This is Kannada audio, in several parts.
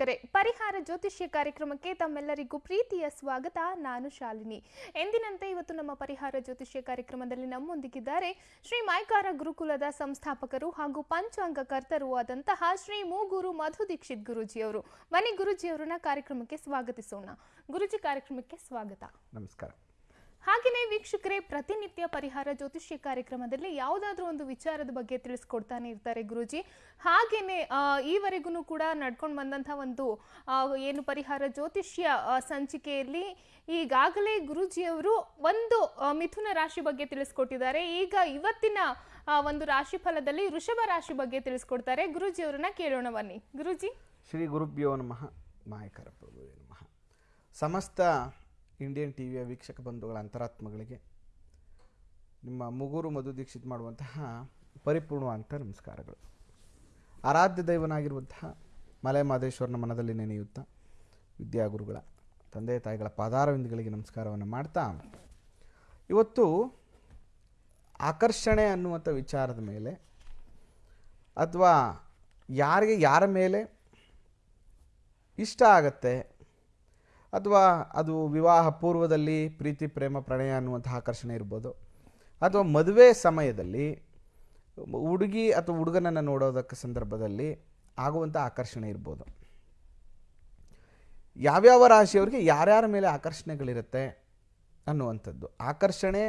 ವೀಕ್ಷಕರೇ, ಪರಿಹಾರ ಜ್ಯೋತಿಷ್ಯ ಕಾರ್ಯಕ್ರಮಕ್ಕೆ ತಮ್ಮೆಲ್ಲರಿಗೂ ಪ್ರೀತಿಯ ಸ್ವಾಗತ. ನಾನು ಶಾಲಿನಿ. ಎಂದಿನಂತೆ ಇವತ್ತು ನಮ್ಮ ಪರಿಹಾರ ಜ್ಯೋತಿಷ್ಯ ಕಾರ್ಯಕ್ರಮದಲ್ಲಿ ನಮ್ಮೊಂದಿಗಿದ್ದಾರೆ ಶ್ರೀ ಮೈಕಾರ ಗುರುಕುಲದ ಸಂಸ್ಥಾಪಕರು ಹಾಗೂ ಪಂಚಾಂಗ ಕರ್ತರು ಆದಂತಹ ಶ್ರೀ ಮೂಗೂರು ಮಧು ದೀಕ್ಷಿತ್ ಗುರೂಜಿಯವರು. ಬನ್ನಿ ಗುರೂಜಿಯವರನ್ನ ಕಾರ್ಯಕ್ರಮಕ್ಕೆ ಸ್ವಾಗತಿಸೋಣ. ಗುರುಜಿ ಕಾರ್ಯಕ್ರಮಕ್ಕೆ ಸ್ವಾಗತ. ನಮಸ್ಕಾರ. ಹಾಗೆಯೇ ವೀಕ್ಷಕರೇ, ಪ್ರತಿನಿತ್ಯ ಪರಿಹಾರ ಜ್ಯೋತಿಷ್ಯ ಕಾರ್ಯಕ್ರಮದಲ್ಲಿ ಯಾವುದಾದ್ರೂ ಒಂದು ವಿಚಾರದ ಬಗ್ಗೆ ತಿಳಿಸ್ಕೊಡ್ತಾನೆ ಇರ್ತಾರೆ ಗುರುಜಿ. ಹಾಗೇನೆ ಈವರೆಗೂ ಕೂಡ ನಡ್ಕೊಂಡು ಬಂದಂಥ ಒಂದು ಏನು ಪರಿಹಾರ ಜ್ಯೋತಿಷ್ಯ ಸಂಚಿಕೆಯಲ್ಲಿ ಈಗಾಗಲೇ ಗುರುಜಿಯವರು ಒಂದು ಮಿಥುನ ರಾಶಿ ಬಗ್ಗೆ ತಿಳಿಸ್ಕೊಟ್ಟಿದ್ದಾರೆ. ಈಗ ಇವತ್ತಿನ ಒಂದು ರಾಶಿ ಫಲದಲ್ಲಿ ವೃಷಭ ರಾಶಿ ಬಗ್ಗೆ ತಿಳಿಸ್ಕೊಡ್ತಾರೆ. ಗುರುಜಿಯವರನ್ನ ಕೇಳೋಣ ಬನ್ನಿ. ಗುರುಜಿ. ಶ್ರೀ ಗುರುಭ್ಯೋ ನಮಃ, ಮಾಯಕರ ಪ್ರಭುವೇ ನಮಃ. ಸಮಸ್ತ ಇಂಡಿಯನ್ ಟಿ ವಿಯ ವೀಕ್ಷಕ ಬಂಧುಗಳ ಅಂತರಾತ್ಮಗಳಿಗೆ ನಿಮ್ಮ ಮುಗುರು ಮಧು ದೀಕ್ಷಿತ್ ಮಾಡುವಂತಹ ಪರಿಪೂರ್ಣವಾದಂಥ ನಮಸ್ಕಾರಗಳು. ಆರಾಧ್ಯ ದೈವನಾಗಿರುವಂತಹ ಮಲೆ ಮಾದೇಶ್ವರನ ಮನದಲ್ಲಿ ನೆನೆಯುತ್ತಾ ವಿದ್ಯಾಗುರುಗಳ ತಂದೆ ತಾಯಿಗಳ ಪಾದಾರವಿಂದಗಳಿಗೆ ನಮಸ್ಕಾರವನ್ನು ಮಾಡ್ತಾ ಇವತ್ತು ಆಕರ್ಷಣೆ ಅನ್ನುವಂಥ ವಿಚಾರದ ಮೇಲೆ ಅಥವಾ ಯಾರಿಗೆ ಯಾರ ಮೇಲೆ ಇಷ್ಟ ಆಗತ್ತೆ ಅಥವಾ ಅದು ವಿವಾಹ ಪೂರ್ವದಲ್ಲಿ ಪ್ರೀತಿ ಪ್ರೇಮ ಪ್ರಣಯ ಅನ್ನುವಂಥ ಆಕರ್ಷಣೆ ಇರ್ಬೋದು. ಅಥವಾ ಮದುವೆ ಸಮಯದಲ್ಲಿ ಹುಡುಗಿ ಅಥವಾ ಹುಡುಗನನ್ನು ನೋಡೋದಕ್ಕೆ ಸಂದರ್ಭದಲ್ಲಿ ಆಗುವಂಥ ಆಕರ್ಷಣೆ ಇರ್ಬೋದು. ಯಾವ್ಯಾವ ರಾಶಿಯವರಿಗೆ ಯಾರ್ಯಾರ ಮೇಲೆ ಆಕರ್ಷಣೆಗಳಿರುತ್ತೆ ಅನ್ನುವಂಥದ್ದು. ಆಕರ್ಷಣೆ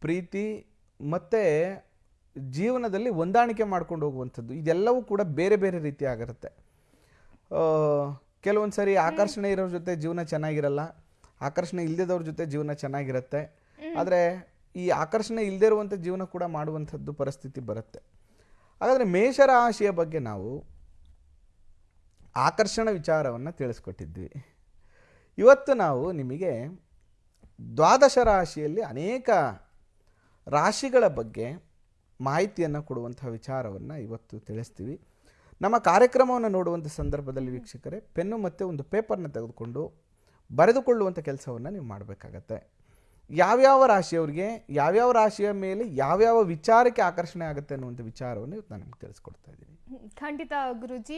ಪ್ರೀತಿ ಮತ್ತು ಜೀವನದಲ್ಲಿ ಹೊಂದಾಣಿಕೆ ಮಾಡ್ಕೊಂಡು ಹೋಗುವಂಥದ್ದು. ಇದೆಲ್ಲವೂ ಕೂಡ ಬೇರೆ ಬೇರೆ ರೀತಿ ಆಗಿರುತ್ತೆ ಆ, ಕೆಲವೊಂದು ಸರಿ ಆಕರ್ಷಣೆ ಇರೋರ ಜೊತೆ ಜೀವನ ಚೆನ್ನಾಗಿರಲ್ಲ. ಆಕರ್ಷಣೆ ಇಲ್ಲದವ್ರ ಜೊತೆ ಜೀವನ ಚೆನ್ನಾಗಿರುತ್ತೆ. ಆದರೆ ಈ ಆಕರ್ಷಣೆ ಇಲ್ಲದೆ ಇರುವಂಥ ಜೀವನ ಕೂಡ ಮಾಡುವಂಥದ್ದು ಪರಿಸ್ಥಿತಿ ಬರುತ್ತೆ. ಹಾಗಾದರೆ ಮೇಷರಾಶಿಯ ಬಗ್ಗೆ ನಾವು ಆಕರ್ಷಣ ವಿಚಾರವನ್ನು ತಿಳಿಸ್ಕೊಟ್ಟಿದ್ವಿ. ಇವತ್ತು ನಾವು ನಿಮಗೆ ದ್ವಾದಶ ರಾಶಿಯಲ್ಲಿ ಅನೇಕ ರಾಶಿಗಳ ಬಗ್ಗೆ ಮಾಹಿತಿಯನ್ನು ಕೊಡುವಂಥ ವಿಚಾರವನ್ನು ಇವತ್ತು ತಿಳಿಸ್ತೀವಿ. ನಮ್ಮ ಕಾರ್ಯಕ್ರಮವನ್ನು ನೋಡುವಂಥ ಸಂದರ್ಭದಲ್ಲಿ ವೀಕ್ಷಕರೇ ಪೆನ್ನು ಮತ್ತು ಒಂದು ಪೇಪರ್ನ ತೆಗೆದುಕೊಂಡು ಬರೆದುಕೊಳ್ಳುವಂಥ ಕೆಲಸವನ್ನು ನೀವು ಮಾಡಬೇಕಾಗತ್ತೆ. ಯಾವ್ಯಾವ ರಾಶಿಯವರಿಗೆ ಯಾವ್ಯಾವ ರಾಶಿಯ ಮೇಲೆ ಯಾವ್ಯಾವ ವಿಚಾರಕ್ಕೆ ಆಕರ್ಷಣೆ ಆಗುತ್ತೆ ಅನ್ನುವಂಥ ವಿಚಾರವನ್ನು ಇವತ್ತು ನಾನು ನಿಮ್ಗೆ ತಿಳಿಸ್ಕೊಡ್ತಾ ಇದ್ದೀನಿ. ಖಂಡಿತ ಗುರುಜಿ.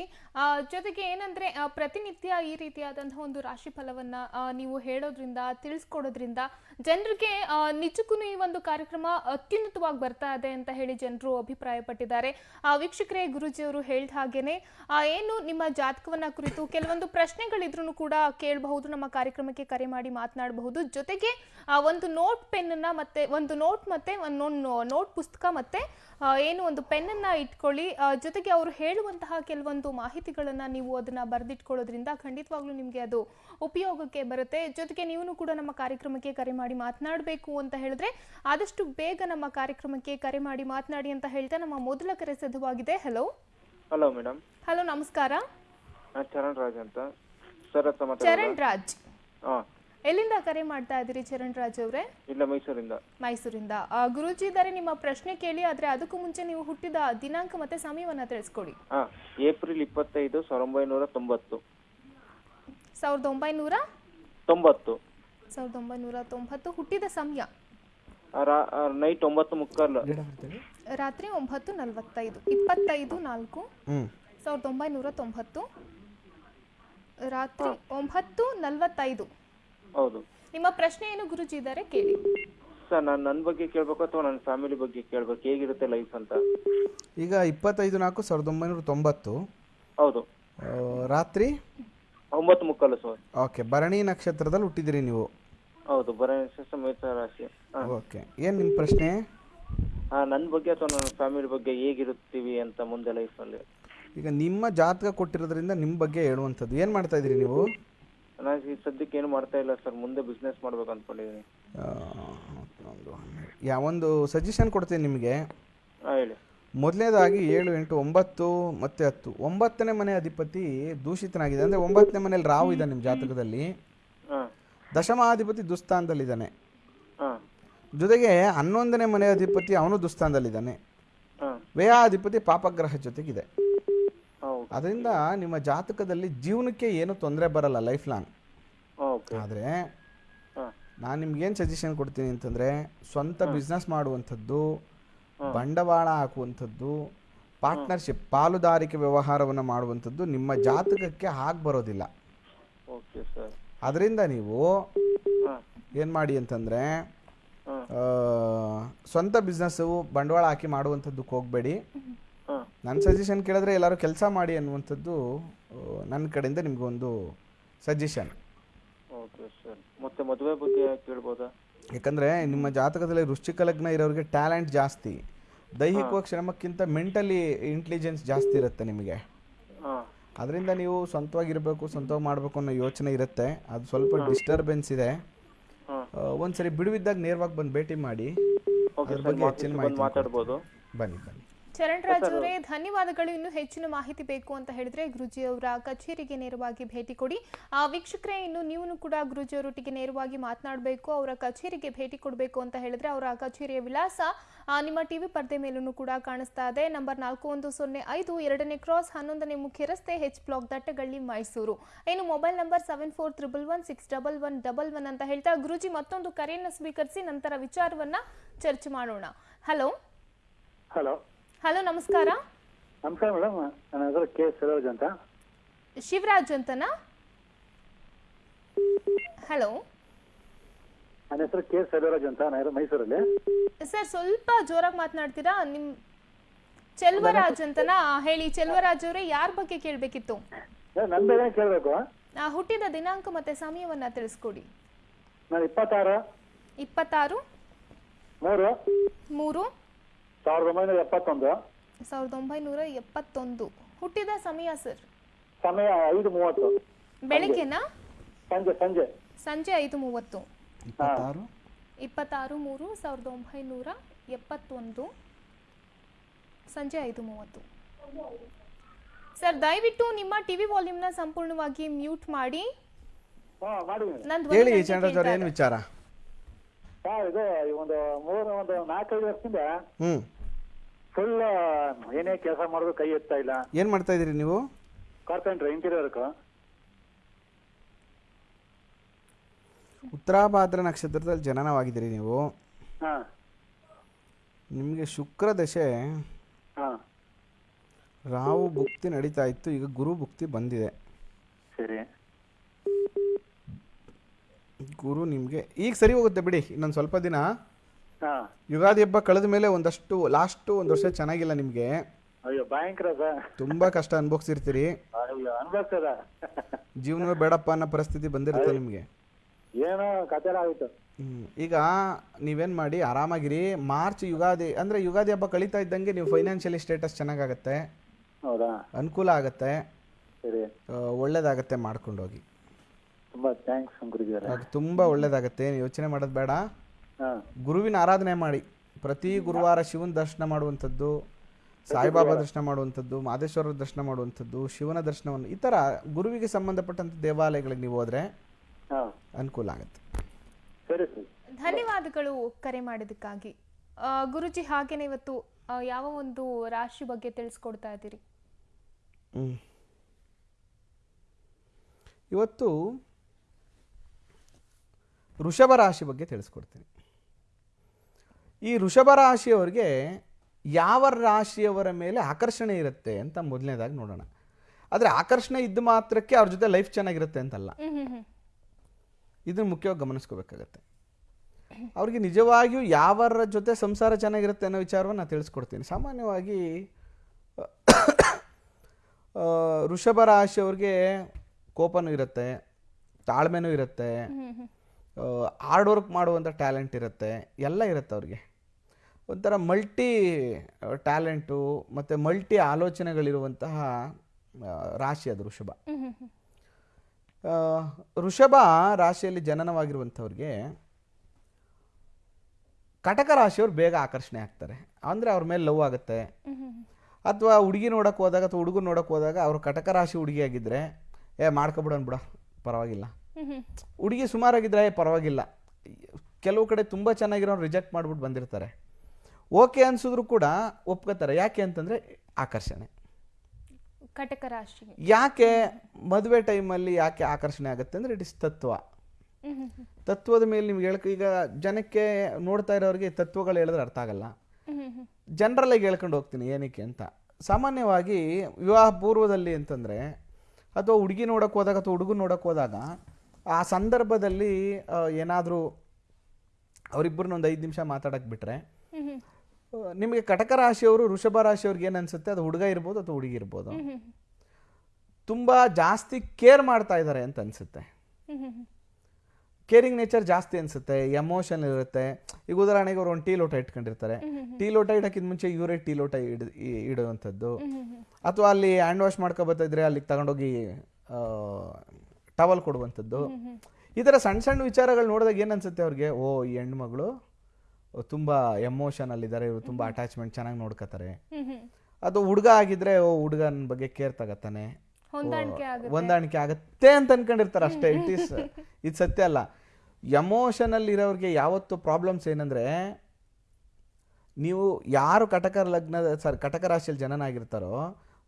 ಜೊತೆಗೆ ಏನಂದ್ರೆ ಪ್ರತಿನಿತ್ಯ ಈ ರೀತಿಯಾದಂತಹ ಒಂದು ರಾಶಿ ಫಲವನ್ನ ನೀವು ಹೇಳೋದ್ರಿಂದ ತಿಳಿಸ್ಕೊಡೋದ್ರಿಂದ ಜನರಿಗೆ ನಿಜಕ್ಕೂ ಈ ಒಂದು ಕಾರ್ಯಕ್ರಮ ಅತ್ಯುನ್ನತವಾಗಿ ಬರ್ತಾ ಇದೆ ಅಂತ ಹೇಳಿ ಜನರು ಅಭಿಪ್ರಾಯ ಪಟ್ಟಿದ್ದಾರೆ ಆ, ವೀಕ್ಷಕರೇ ಗುರುಜಿಯವರು ಹೇಳಿದ ಹಾಗೇನೆ ಏನು ನಿಮ್ಮ ಜಾತಕವನ್ನ ಕುರಿತು ಕೆಲವೊಂದು ಪ್ರಶ್ನೆಗಳಿದ್ರು ಕೂಡ ಕೇಳಬಹುದು ನಮ್ಮ ಕಾರ್ಯಕ್ರಮಕ್ಕೆ ಕರೆ ಮಾಡಿ ಮಾತನಾಡಬಹುದು. ಜೊತೆಗೆ ಆ, ಒಂದು ನೋಟ್ ಪೆನ್ನ ಮತ್ತೆ ಒಂದು ನೋಟ್ ಮತ್ತೆ ಒಂದು ನೋಟ್ ಪುಸ್ತಕ ಮತ್ತೆ ಏನು ಒಂದು ಪೆನ್ನನ್ನು ಇಟ್ಕೊಳ್ಳಿ. ಜೊತೆಗೆ ಅವರು ಹೇಳುವಂತಹ ಕೆಲವೊಂದು ಮಾಹಿತಿಗಳನ್ನು ನೀವು ಅದನ್ನು ಬರೆದಿಟ್ಕೊಳ್ಳೋದ್ರಿಂದ ಖಂಡಿತವಾಗ್ಲೂ ನಿಮಗೆ ಅದು ಉಪಯೋಗಕ್ಕೆ ಬರುತ್ತೆ. ಜೊತೆಗೆ ನೀವು ಕೂಡ ನಮ್ಮ ಕಾರ್ಯಕ್ರಮಕ್ಕೆ ಕರೆ ಮಾಡಿ ಮಾತನಾಡಬೇಕು ಅಂತ ಹೇಳಿದ್ರೆ ಆದಷ್ಟು ಬೇಗ ನಮ್ಮ ಕಾರ್ಯಕ್ರಮಕ್ಕೆ ಕರೆ ಮಾಡಿ ಮಾತನಾಡಿ ಅಂತ ಹೇಳ್ತಾ ನಮ್ಮ ಮೊದಲ ಕರೆ ಸಿದ್ಧವಾಗಿದೆ. ಹಲೋ ಹಲೋ ಮೇಡಮ್ ಹಲೋ ನಮಸ್ಕಾರ. ಚರಣ್ ರಾಜ್ ಅಂತ. ಚರಣ್ ರಾಜ್. ಎಲ್ಲಿಂದ ಕರೆ ಮಾಡ್ತಾ ಇದ್ದೀರಿ ಚರಣ್ ರಾಜ್ ಅವರೇ? ಇಲ್ಲ ಮೈಸೂರಿಂದ. ಮೈಸೂರಿಂದ. ಆ, ಗುರೂಜಿ ಇದ್ದಾರೆ ನಿಮ್ಮ ಪ್ರಶ್ನೆ ಕೇಳಿ ಆದ್ರೆ ಅದಕ್ಕೂ ಮುಂಚೆ ನೀವು ಹುಟ್ಟಿದ ದಿನಾಂಕ ಮತ್ತೆ ಸಮಯವನ್ನ ತಿಳಿಸ್ಕೊಡಿ. ಹಾ ಏಪ್ರಿಲ್ ಇಪ್ಪತ್ತೈದು ಸಾವಿರದ ಒಂಬೈನೂರ ತೊಂಬತ್ತು. ಸಾವಿರದ ಒಂಬೈನೂರ? ತೊಂಬತ್ತು. ಸಾವಿರದ ಒಂಬೈನೂರ ತೊಂಬತ್ತು ಹುಟ್ಟಿದ ಸಮಯ? ನೈಟ್ ಒಂಬತ್ತು ಮುಕ್ಕಾಲು. ರಾತ್ರಿ ಒಂಬತ್ತು ನಲವತ್ತೈದು ಇಪ್ಪತ್ತೈದು ನಾಲ್ಕು ಸಾವಿರದ ಒಂಬೈನೂರ ತೊಂಬತ್ತು ರಾತ್ರಿ ಒಂಬತ್ತು ನಲವತ್ತೈದು. ಹೌದು. ನಿಮ್ಮ ಪ್ರಶ್ನೆ ಏನು ಗುರುಜಿ ಇದ್ದಾರೆ? ಕೇಳಿ. ಸರ್ ನಾನು ನನ್ನ ಬಗ್ಗೆ ಕೇಳಬೇಕು ಅಥವಾ ನನ್ನ ಫ್ಯಾಮಿಲಿ ಬಗ್ಗೆ ಕೇಳಬೇಕು? ಹೇಗಿರುತ್ತೆ ಲೈಫ್ ಅಂತ? ಈಗ ಇಪ್ಪತ್ತೈದು ನಾಲ್ಕು ಸಾವಿರದ ಒಂಬೈನೂರ ತೊಂಬತ್ತು. ಹೌದು. ಆ, ರಾತ್ರಿ? ಒಂಬತ್ತು ಮುಕ್ಕಾಲು ಸರ್. ಓಕೆ ಭರಣಿ ನಕ್ಷತ್ರದಲ್ಲಿ ಹುಟ್ಟಿದಿರಿ ನೀವು. ಹೌದು ಬರ ಸಮೇತ ರಾಶಿ. ಹಾ. ಓಕೆ ಏನು ನಿಮ್ಮ ಪ್ರಶ್ನೆ? ಹಾ ನನ್ನ ಬಗ್ಗೆ ಅಥವಾ ನನ್ನ ಫ್ಯಾಮಿಲಿ ಬಗ್ಗೆ ಹೇಗಿರುತ್ತೀವಿ ಅಂತ ಮುಂದೆ ಲೈಫಲ್ಲಿ ಈಗ ನಿಮ್ಮ ಜಾತಕ ಕೊಟ್ಟಿರೋದ್ರಿಂದ ನಿಮ್ಮ ಬಗ್ಗೆ ಹೇಳುವಂಥದ್ದು. ಏನು ಮಾಡ್ತಾ ಇದ್ದೀರಿ ನೀವು? ನಾನು ಈ ಸದ್ಯಕ್ಕೆ ಏನು ಮಾಡ್ತಾ ಇಲ್ಲ ಸರ್ ಮುಂದೆ ಬಿಸ್ನೆಸ್ ಮಾಡ್ಬೇಕು ಅಂದ್ಕೊಂಡಿದ್ದೀನಿ ಯಾ ಒಂದು ಸಜೆಷನ್ ಕೊಡ್ತೀನಿ ನಿಮಗೆ. ಹಾ ಹೇಳಿ. ಮೊದಲನೇದಾಗಿ ಏಳು ಎಂಟು ಒಂಬತ್ತು ಮತ್ತೆ ಹತ್ತು. ಒಂಬತ್ತನೇ ಮನೆ ಅಧಿಪತಿ ದೂಷಿತನಾಗಿದೆ. ಅಂದರೆ ಒಂಬತ್ತನೇ ಮನೇಲಿ ರಾಹು ಇದೆ ನಿಮ್ಮ ಜಾತಕದಲ್ಲಿ. ಹಾ. ದಶಮಾಧಿಪತಿ ದುಸ್ಥಾನದಲ್ಲಿದ್ದಾನೆ. ಹಾ. ಜೊತೆಗೆ ಹನ್ನೊಂದನೇ ಮನೆ ಅಧಿಪತಿ ಅವನು ದುಸ್ಥಾನದಲ್ಲಿದ್ದಾನೆ. ವ್ಯಯಾಧಿಪತಿ ಪಾಪಗ್ರಹ ಜೊತೆಗಿದೆ. ಅದರಿಂದ ನಿಮ್ಮ ಜಾತಕದಲ್ಲಿ ಜೀವನಕ್ಕೆ ಏನು ತೊಂದರೆ ಬರಲ್ಲ ಲೈಫ್ ಲಾಂಗ್ ಓಕೆ ಆದರೆ ನಾನು ನಿಮ್ಗೇನು ಸಜೆಷನ್ ಕೊಡ್ತೀನಿ ಅಂತಂದ್ರೆ ಸ್ವಂತ ಬಿಸ್ನೆಸ್ ಮಾಡುವಂಥದ್ದು ಬಂಡವಾಳ ಹಾಕುವಂಥದ್ದು ಪಾರ್ಟ್ನರ್ಶಿಪ್ ಪಾಲುದಾರಿಕೆ ವ್ಯವಹಾರವನ್ನು ಮಾಡುವಂಥದ್ದು ನಿಮ್ಮ ಜಾತಕಕ್ಕೆ ಹಾಗೆ ಬರೋದಿಲ್ಲ. ಓಕೆ ಸರ್ ಅದರಿಂದ ನೀವು ಏನ್ ಮಾಡಿ ಅಂತಂದ್ರೆ ಸ್ವಂತ ಬಿಸ್ನೆಸ್ಸು ಬಂಡವಾಳ ಹಾಕಿ ಮಾಡುವಂಥದ್ದಕ್ಕೆ ಹೋಗಬೇಡಿ. ನನ್ನ ಸಜೆಷನ್ ಕೇಳಿದ್ರೆ ಎಲ್ಲರೂ ಕೆಲಸ ಮಾಡಿ ಅನ್ನುವಂಥದ್ದು ನನ್ನ ಕಡೆಯಿಂದ ನಿಮಗೊಂದು ಸಜೆಷನ್ ಓಕೆ ಸರ್ ಮತ್ತೆ ಮದುವೆ ಬಗ್ಗೆ ಕೇಳ್ಬೋದಾ? ಯಾಕಂದರೆ ನಿಮ್ಮ ಜಾತಕದಲ್ಲಿ ವೃಶ್ಚಿಕ ಲಗ್ನ ಇರೋರಿಗೆ ಟ್ಯಾಲೆಂಟ್ ಜಾಸ್ತಿ. ದೈಹಿಕವಾಗಿ ಶ್ರಮಕ್ಕಿಂತ ಮೆಂಟಲಿ ಇಂಟೆಲಿಜೆನ್ಸ್ ಜಾಸ್ತಿ ಇರುತ್ತೆ ನಿಮಗೆ. ಅದರಿಂದ ನೀವು ಸ್ವಂತವಾಗಿರಬೇಕು ಸ್ವಂತವಾಗಿ ಮಾಡಬೇಕು ಅನ್ನೋ ಯೋಚನೆ ಇರುತ್ತೆ. ಅದು ಸ್ವಲ್ಪ ಡಿಸ್ಟರ್ಬೆನ್ಸ್ ಇದೆ. ಒಂದ್ಸರಿ ಬಿಡುವಿದ್ದಾಗ ನೇರವಾಗಿ ಬಂದು ಭೇಟಿ ಮಾಡಿ. ಅದ್ರ ಬಗ್ಗೆ ಹೆಚ್ಚಿನ ಮಾಹಿತಿ ಬನ್ನಿ ಬನ್ನಿ. ಚರಣ್ ರಾಜ್ ಅವರೇ ಧನ್ಯವಾದಗಳು. ಇನ್ನು ಹೆಚ್ಚಿನ ಮಾಹಿತಿ ಬೇಕು ಅಂತ ಹೇಳಿದ್ರೆ ಗುರುಜಿ ಅವರ ಕಚೇರಿಗೆ ನೇರವಾಗಿ ಭೇಟಿ ಕೊಡಿ. ಆ ವೀಕ್ಷಕರೇ ಇನ್ನು ನೀವು ಕೂಡ ಗುರುಜಿ ಅವರೊಟ್ಟಿಗೆ ನೇರವಾಗಿ ಮಾತನಾಡಬೇಕು ಅವರ ಕಚೇರಿಗೆ ಭೇಟಿ ಕೊಡಬೇಕು ಅಂತ ಹೇಳಿದ್ರೆ ಅವರ ಕಚೇರಿಯ ವಿಳಾಸ ನಿಮ್ಮ ಟಿವಿ ಪರ್ದೆ ಮೇಲೂ ಕೂಡ ಕಾಣಿಸ್ತಾ ಇದೆ. ನಂಬರ್ ನಾಲ್ಕು ಒಂದು ಸೊನ್ನೆ ಐದು ಎರಡನೇ ಕ್ರಾಸ್ ಹನ್ನೊಂದನೇ ಮುಖ್ಯ ರಸ್ತೆ ಹೆಚ್ ಬ್ಲಾಕ್ ದಟ್ಟಗಳ್ಳಿ ಮೈಸೂರು. ಇನ್ನು mobile number seven four triple one six double one double one ಅಂತ ಹೇಳ್ತಾ ಗುರುಜಿ ಮತ್ತೊಂದು ಕರೆಯನ್ನು ಸ್ವೀಕರಿಸಿ ನಂತರ ವಿಚಾರವನ್ನ ಚರ್ಚೆ ಮಾಡೋಣ. ಹಲೋ. ಹಲೋ. ಹಲೋ ನಮಸ್ಕಾರ. ನಮಸ್ಕಾರ ಮೇಡಮ್. ನನ್ನ ಹೆಸರು ಕೆ ಸರೋಜ್ ಅಂತ. ಶಿವರಾಜ್ ಅಂತನಾ? ಹಲೋ. ನನ್ನ ಹೆಸರು ಕೆ ಸರೋಜ್ ಅಂತ. ನಾನು ಮೈಸೂರಲ್ಲಿ. ಸರ್ ಸ್ವಲ್ಪ ಜೋರಾಗಿ ಮಾತನಾಡ್ತೀರಾ? ನಿಮ್ ಚೆಲ್ವರಾಜ್ ಅಂತನಾ? ಹೇಳಿ ಚೆಲ್ವರಾಜ್ ಅವರೇ ಯಾರ ಬಗ್ಗೆ ಕೇಳಬೇಕಿತ್ತು? ನನ್ನ ಬಗ್ಗೆ ಕೇಳಬೇಕು? ಹುಟ್ಟಿದ ದಿನಾಂಕ ಮತ್ತೆ ಸಮಯವನ್ನ ತಿಳಿಸ್ಕೊಡಿ. ನಾನು ಇಪ್ಪತ್ತಾರು. ಇಪ್ಪತ್ತಾರು ಮೂರು. ಮೂರು ಸಾವಿರದ ಒಂಬೈನೂರ ಎಪ್ಪತ್ತೊಂದು. ಸಾವಿರದ ಒಂಬೈನೂರ ಎಪ್ಪತ್ತೊಂದು. ಹುಟ್ಟಿದ ಸಮಯ ಸರ್? ಸಮಯ ಐದು ಮೂವತ್ತು. ಬೆಳಗ್ಗೆನಾ? ಸಂಜೆ ಸಂಜೆ. ಸಂಜೆ ಐದು ಮೂವತ್ತು. ಇಪ್ಪತ್ತಾರು? ಇಪ್ಪತ್ತಾರು ಮೂರು ಸಾವಿರದ ಒಂಬೈನೂರ ಎಪ್ಪತ್ತೊಂದು. ಸಂಜೆ ಐದು ಮೂವತ್ತು. ಸರ್ ದಯವಿಟ್ಟು ನಿಮ್ಮ ಟಿವಿ ವಾಲ್ಯೂಮ್ನ ಸಂಪೂರ್ಣವಾಗಿ ಮ್ಯೂಟ್ ಮಾಡಿ. ಹಾ ಹೇಳಿ ನನಗೆ ಚಂದ್ರಜ್ ಅವ್ರು ಕೇಳ್ತಾ ಏನು. ವಿಚಾರ? ಹಾಂ ಇದು ಒಂದು ಮೂರು ಒಂದು ನಾಲ್ಕೈದು ವರ್ಷದಿಂದ ಹ್ಮ್. ಫುಲ್ ಏನೇ ಕೆಲಸ ಮಾಡೋದು ಕೈ ಎತ್ತಾ ಇಲ್ಲ. ಏನು ಮಾಡ್ತಾ ಇದ್ದೀರಿ ನೀವು? ಕಾರ್ಪೆಂಟ್ರ್ ಇಂಟೀರಿಯರ್ಕು ಉತ್ತರಾಭಾದ್ರ ನಕ್ಷತ್ರದಲ್ಲಿ ಜನನವಾಗಿದ್ದೀರಿ ನೀವು. ಹಾ. ನಿಮಗೆ ಶುಕ್ರ ದಶೆ. ಹಾಂ. ರಾಹು ಭುಕ್ತಿ ನಡೀತಾ ಇತ್ತು ಈಗ ಗುರು ಭುಕ್ತಿ ಬಂದಿದೆ. ಸರಿ. ಗುರು ನಿಮಗೆ ಈಗ ಸರಿ ಹೋಗುತ್ತೆ ಬಿಡಿ ಇನ್ನೊಂದು ಸ್ವಲ್ಪ ದಿನ. ಹಾಂ. ಯುಗಾದಿ ಹಬ್ಬ ಕಳೆದ ಮೇಲೆ ಒಂದಷ್ಟು ಲಾಸ್ಟ್ ಒಂದು ವರ್ಷ ಚೆನ್ನಾಗಿಲ್ಲ ನಿಮಗೆ. ಅಯ್ಯೋ ಭಯಂಕರ ಸರ್ ತುಂಬ ಕಷ್ಟ ಅನುಭವಿಸಿರ್ತೀರಿ. ಅಯ್ಯೋ ಅನ್ಭವಿಸ್ತದ ಜೀವನವೇ ಬೇಡಪ್ಪ ಅನ್ನೋ ಪರಿಸ್ಥಿತಿ ಬಂದಿರುತ್ತೆ ನಿಮಗೆ? ಏನೋ ಕತೆ ಆಗುತ್ತೆ ಹ್ಮ್. ಈಗ ನೀವೇನ್ ಮಾಡಿ ಆರಾಮಾಗಿರಿ. ಮಾರ್ಚ್ ಯುಗಾದಿ ಅಂದ್ರೆ ಯುಗಾದಿ ಹಬ್ಬ ಕಳೀತಾ ಇದ್ದಂಗೆ ನೀವು ಫೈನಾನ್ಷಿಯಲಿ ಸ್ಟೇಟಸ್ ಚೆನ್ನಾಗಾಗತ್ತೆ. ಹೌದಾ? ಅನುಕೂಲ ಆಗತ್ತೆ. ಸರಿ. ಒಳ್ಳೇದಾಗತ್ತೆ ಮಾಡ್ಕೊಂಡೋಗಿ. ತುಂಬಾ ಥ್ಯಾಂಕ್ಸ್ ಗುರುಜಿಯವರೇ ಅದು ತುಂಬ ಒಳ್ಳೇದಾಗತ್ತೆ ಯೋಚನೆ ಮಾಡೋದು ಬೇಡ. ಹಾ. ಗುರುವಿನ ಆರಾಧನೆ ಮಾಡಿ. ಪ್ರತಿ ಗುರುವಾರ ಶಿವನ ದರ್ಶನ ಮಾಡುವಂಥದ್ದು ಸಾಯಿಬಾಬಾ ದರ್ಶನ ಮಾಡುವಂಥದ್ದು ಮಾದೇಶ್ವರರ ದರ್ಶನ ಮಾಡುವಂಥದ್ದು ಶಿವನ ದರ್ಶನವನ್ನು ಈ ಥರ ಗುರುವಿಗೆ ಸಂಬಂಧಪಟ್ಟಂತ ದೇವಾಲಯಗಳಿಗೆ ನೀವು ಹೋದರೆ ಹಾ. ಅನುಕೂಲ ಆಗುತ್ತೆ. ಸರಿ ಸರಿ. ಧನ್ಯವಾದಗಳು ಕರೆ ಮಾಡಿದ್ದಕ್ಕಾಗಿ. ಆ, ಗುರುಜಿ ಹಾಗೇನೆ ಇವತ್ತು ಆ, ಯಾವ ಒಂದು ರಾಶಿ ಬಗ್ಗೆ ತಿಳಿಸ್ಕೊಡ್ತಾ ಇದ್ದೀರಿ? ಹ್ಮ್. ಇವತ್ತು ವೃಷಭ ರಾಶಿ ಬಗ್ಗೆ ತಿಳಿಸ್ಕೊಡ್ತೀನಿ. ಈ ಋಷಭ ರಾಶಿಯವರಿಗೆ ಯಾವ ರಾಶಿಯವರ ಮೇಲೆ ಆಕರ್ಷಣೆ ಇರುತ್ತೆ ಅಂತ ಮೊದಲನೇದಾಗಿ ನೋಡೋಣ. ಆದರೆ ಆಕರ್ಷಣೆ ಇದ್ದ ಮಾತ್ರಕ್ಕೆ ಅವ್ರ ಜೊತೆ ಲೈಫ್ ಚೆನ್ನಾಗಿರುತ್ತೆ ಅಂತಲ್ಲ. ಇದನ್ನು ಮುಖ್ಯವಾಗಿ ಗಮನಿಸ್ಕೋಬೇಕಾಗತ್ತೆ. ಅವ್ರಿಗೆ ನಿಜವಾಗಿಯೂ ಯಾವರ ಜೊತೆ ಸಂಸಾರ ಚೆನ್ನಾಗಿರುತ್ತೆ ಅನ್ನೋ ವಿಚಾರವನ್ನು ನಾನು ತಿಳಿಸ್ಕೊಡ್ತೀನಿ. ಸಾಮಾನ್ಯವಾಗಿ ಋಷಭ ರಾಶಿಯವ್ರಿಗೆ ಕೋಪನೂ ಇರುತ್ತೆ ತಾಳ್ಮೆನೂ ಇರುತ್ತೆ. ಹಾರ್ಡ್ ವರ್ಕ್ ಮಾಡುವಂಥ ಟ್ಯಾಲೆಂಟ್ ಇರುತ್ತೆ ಎಲ್ಲ ಇರುತ್ತೆ ಅವ್ರಿಗೆ. ಒಂಥರ ಮಲ್ಟಿ ಟ್ಯಾಲೆಂಟು ಮತ್ತು ಮಲ್ಟಿ ಆಲೋಚನೆಗಳಿರುವಂತಹ ರಾಶಿ ಅದು ಋಷಭ. ಋಷಭ ರಾಶಿಯಲ್ಲಿ ಜನನವಾಗಿರುವಂಥವ್ರಿಗೆ ಕಟಕ ರಾಶಿಯವ್ರು ಬೇಗ ಆಕರ್ಷಣೆ ಆಗ್ತಾರೆ. ಅಂದರೆ ಅವ್ರ ಮೇಲೆ ಲವ್ ಆಗುತ್ತೆ. ಅಥವಾ ಹುಡುಗಿ ನೋಡೋಕೆ ಹೋದಾಗ ಅಥವಾ ಹುಡುಗರು ನೋಡೋಕೆ ಹೋದಾಗ ಅವರು ಕಟಕ ರಾಶಿ ಹುಡುಗಿಯಾಗಿದ್ದರೆ ಏ ಮಾಡ್ಕೊಬಿಡೋಣ ಬಿಡ ಪರವಾಗಿಲ್ಲ. ಹುಡುಗಿ ಸುಮಾರಾಗಿದ್ರೆ ಪರವಾಗಿಲ್ಲ. ಕೆಲವು ಕಡೆ ತುಂಬ ಚೆನ್ನಾಗಿರೋರು ರಿಜೆಕ್ಟ್ ಮಾಡ್ಬಿಟ್ಟು ಬಂದಿರ್ತಾರೆ. ಓಕೆ ಅನ್ಸಿದ್ರು ಕೂಡ ಒಪ್ಕೋತಾರೆ. ಯಾಕೆ ಅಂತಂದರೆ ಆಕರ್ಷಣೆ. ಕಟಕ ರಾಶಿ ಯಾಕೆ ಮದುವೆ ಟೈಮಲ್ಲಿ ಯಾಕೆ ಆಕರ್ಷಣೆ ಆಗುತ್ತೆ ಅಂದರೆ ಇಟ್ ಇಸ್ ತತ್ವ ತತ್ವದ ಮೇಲೆ ನಿಮ್ಗೆ ಹೇಳ್ಕ ಈಗ ಜನಕ್ಕೆ ನೋಡ್ತಾ ಇರೋರಿಗೆ ತತ್ವಗಳು ಹೇಳಿದ್ರೆ ಅರ್ಥ ಆಗಲ್ಲ. ಜನರಲ್ಲಿ ಜನರಲ್ಲಾಗಿ ಹೇಳ್ಕೊಂಡು ಹೋಗ್ತೀನಿ ಏನಕ್ಕೆ ಅಂತ. ಸಾಮಾನ್ಯವಾಗಿ ವಿವಾಹ ಪೂರ್ವದಲ್ಲಿ ಅಂತಂದರೆ ಅಥವಾ ಹುಡುಗಿ ನೋಡೋಕೆ ಹೋದಾಗ ಅಥವಾ ಹುಡುಗ ನೋಡೋಕೆ ಹೋದಾಗ ಆ ಸಂದರ್ಭದಲ್ಲಿ ಏನಾದರೂ ಅವರಿಬ್ಬರನ್ನ ಒಂದು ಐದು ನಿಮಿಷ ಮಾತಾಡಕ್ಕೆ ಹ್ಮ್ ನಿಮಗೆ ಕಟಕ ರಾಶಿಯವರು ವೃಷಭ ರಾಶಿಯವ್ರಿಗೆ ಏನು ಅನ್ಸುತ್ತೆ? ಅದು ಹುಡುಗ ಇರ್ಬೋದು ಅಥವಾ ಹುಡುಗಿ ಇರ್ಬೋದು? ತುಂಬಾ ಜಾಸ್ತಿ ಕೇರ್ ಮಾಡ್ತಾ ಇದ್ದಾರೆ ಅಂತ ಅನಿಸುತ್ತೆ. ಕೇರಿಂಗ್ ನೇಚರ್ ಜಾಸ್ತಿ ಅನಿಸುತ್ತೆ ಎಮೋಷನ್ ಇರುತ್ತೆ. ಈಗ ಉದಾಹರಣೆಗೆ ಅವ್ರು ಒಂದು ಟೀ ಲೋಟ ಇಟ್ಕೊಂಡಿರ್ತಾರೆ. ಟೀ ಲೋಟ ಇಡೋಕ್ಕಿಂತ ಮುಂಚೆ ಇವರೇ ಟೀ ಲೋಟ ಇಡ್ ಇಡುವಂಥದ್ದು. ಅಥವಾ ಅಲ್ಲಿ ಹ್ಯಾಂಡ್ ವಾಶ್ ಮಾಡ್ಕೊಬತ್ತಿದ್ರೆ ಅಲ್ಲಿಗೆ ತಗೊಂಡೋಗಿ ಟವಲ್ ಕೊಡುವಂಥದ್ದು. ಈ ಥರ ಸಣ್ಣ ಸಣ್ಣ ವಿಚಾರಗಳು ನೋಡಿದಾಗ ಏನು ಅನ್ಸುತ್ತೆ ಅವ್ರಿಗೆ? ಓ ಈ ಹೆಣ್ಮಗಳು ತುಂಬ ಎಮೋಷನಲ್ ಇದ್ದಾರೆ ಇವರು ತುಂಬ ಅಟ್ಯಾಚ್ಮೆಂಟ್ ಚೆನ್ನಾಗಿ ನೋಡ್ಕೋತಾರೆ. ಅದು ಹುಡುಗ ಆಗಿದ್ರೆ ಓ ಹುಡುಗನ ಬಗ್ಗೆ ಕೇರ್ ತಗತ್ತಾನೆ. ಹೊಂದಾಣಿಕೆ ಆಗುತ್ತೆ. ಅಂತ ಅನ್ಕೊಂಡಿರ್ತಾರೆ ಅಷ್ಟೇ ಇಟ್ ಈಸ್ ಇದು ಸತ್ಯ ಅಲ್ಲ. ಎಮೋಷನಲ್ ಇರೋರಿಗೆ ಯಾವತ್ತು ಪ್ರಾಬ್ಲಮ್ಸ್ ಏನಂದ್ರೆ ನೀವು ಯಾರು ಕಟಕ ಲಗ್ನ ಸರ್ ಕಟಕ ರಾಶಿಯಲ್ಲಿ ಜನನಾಗಿರ್ತಾರೋ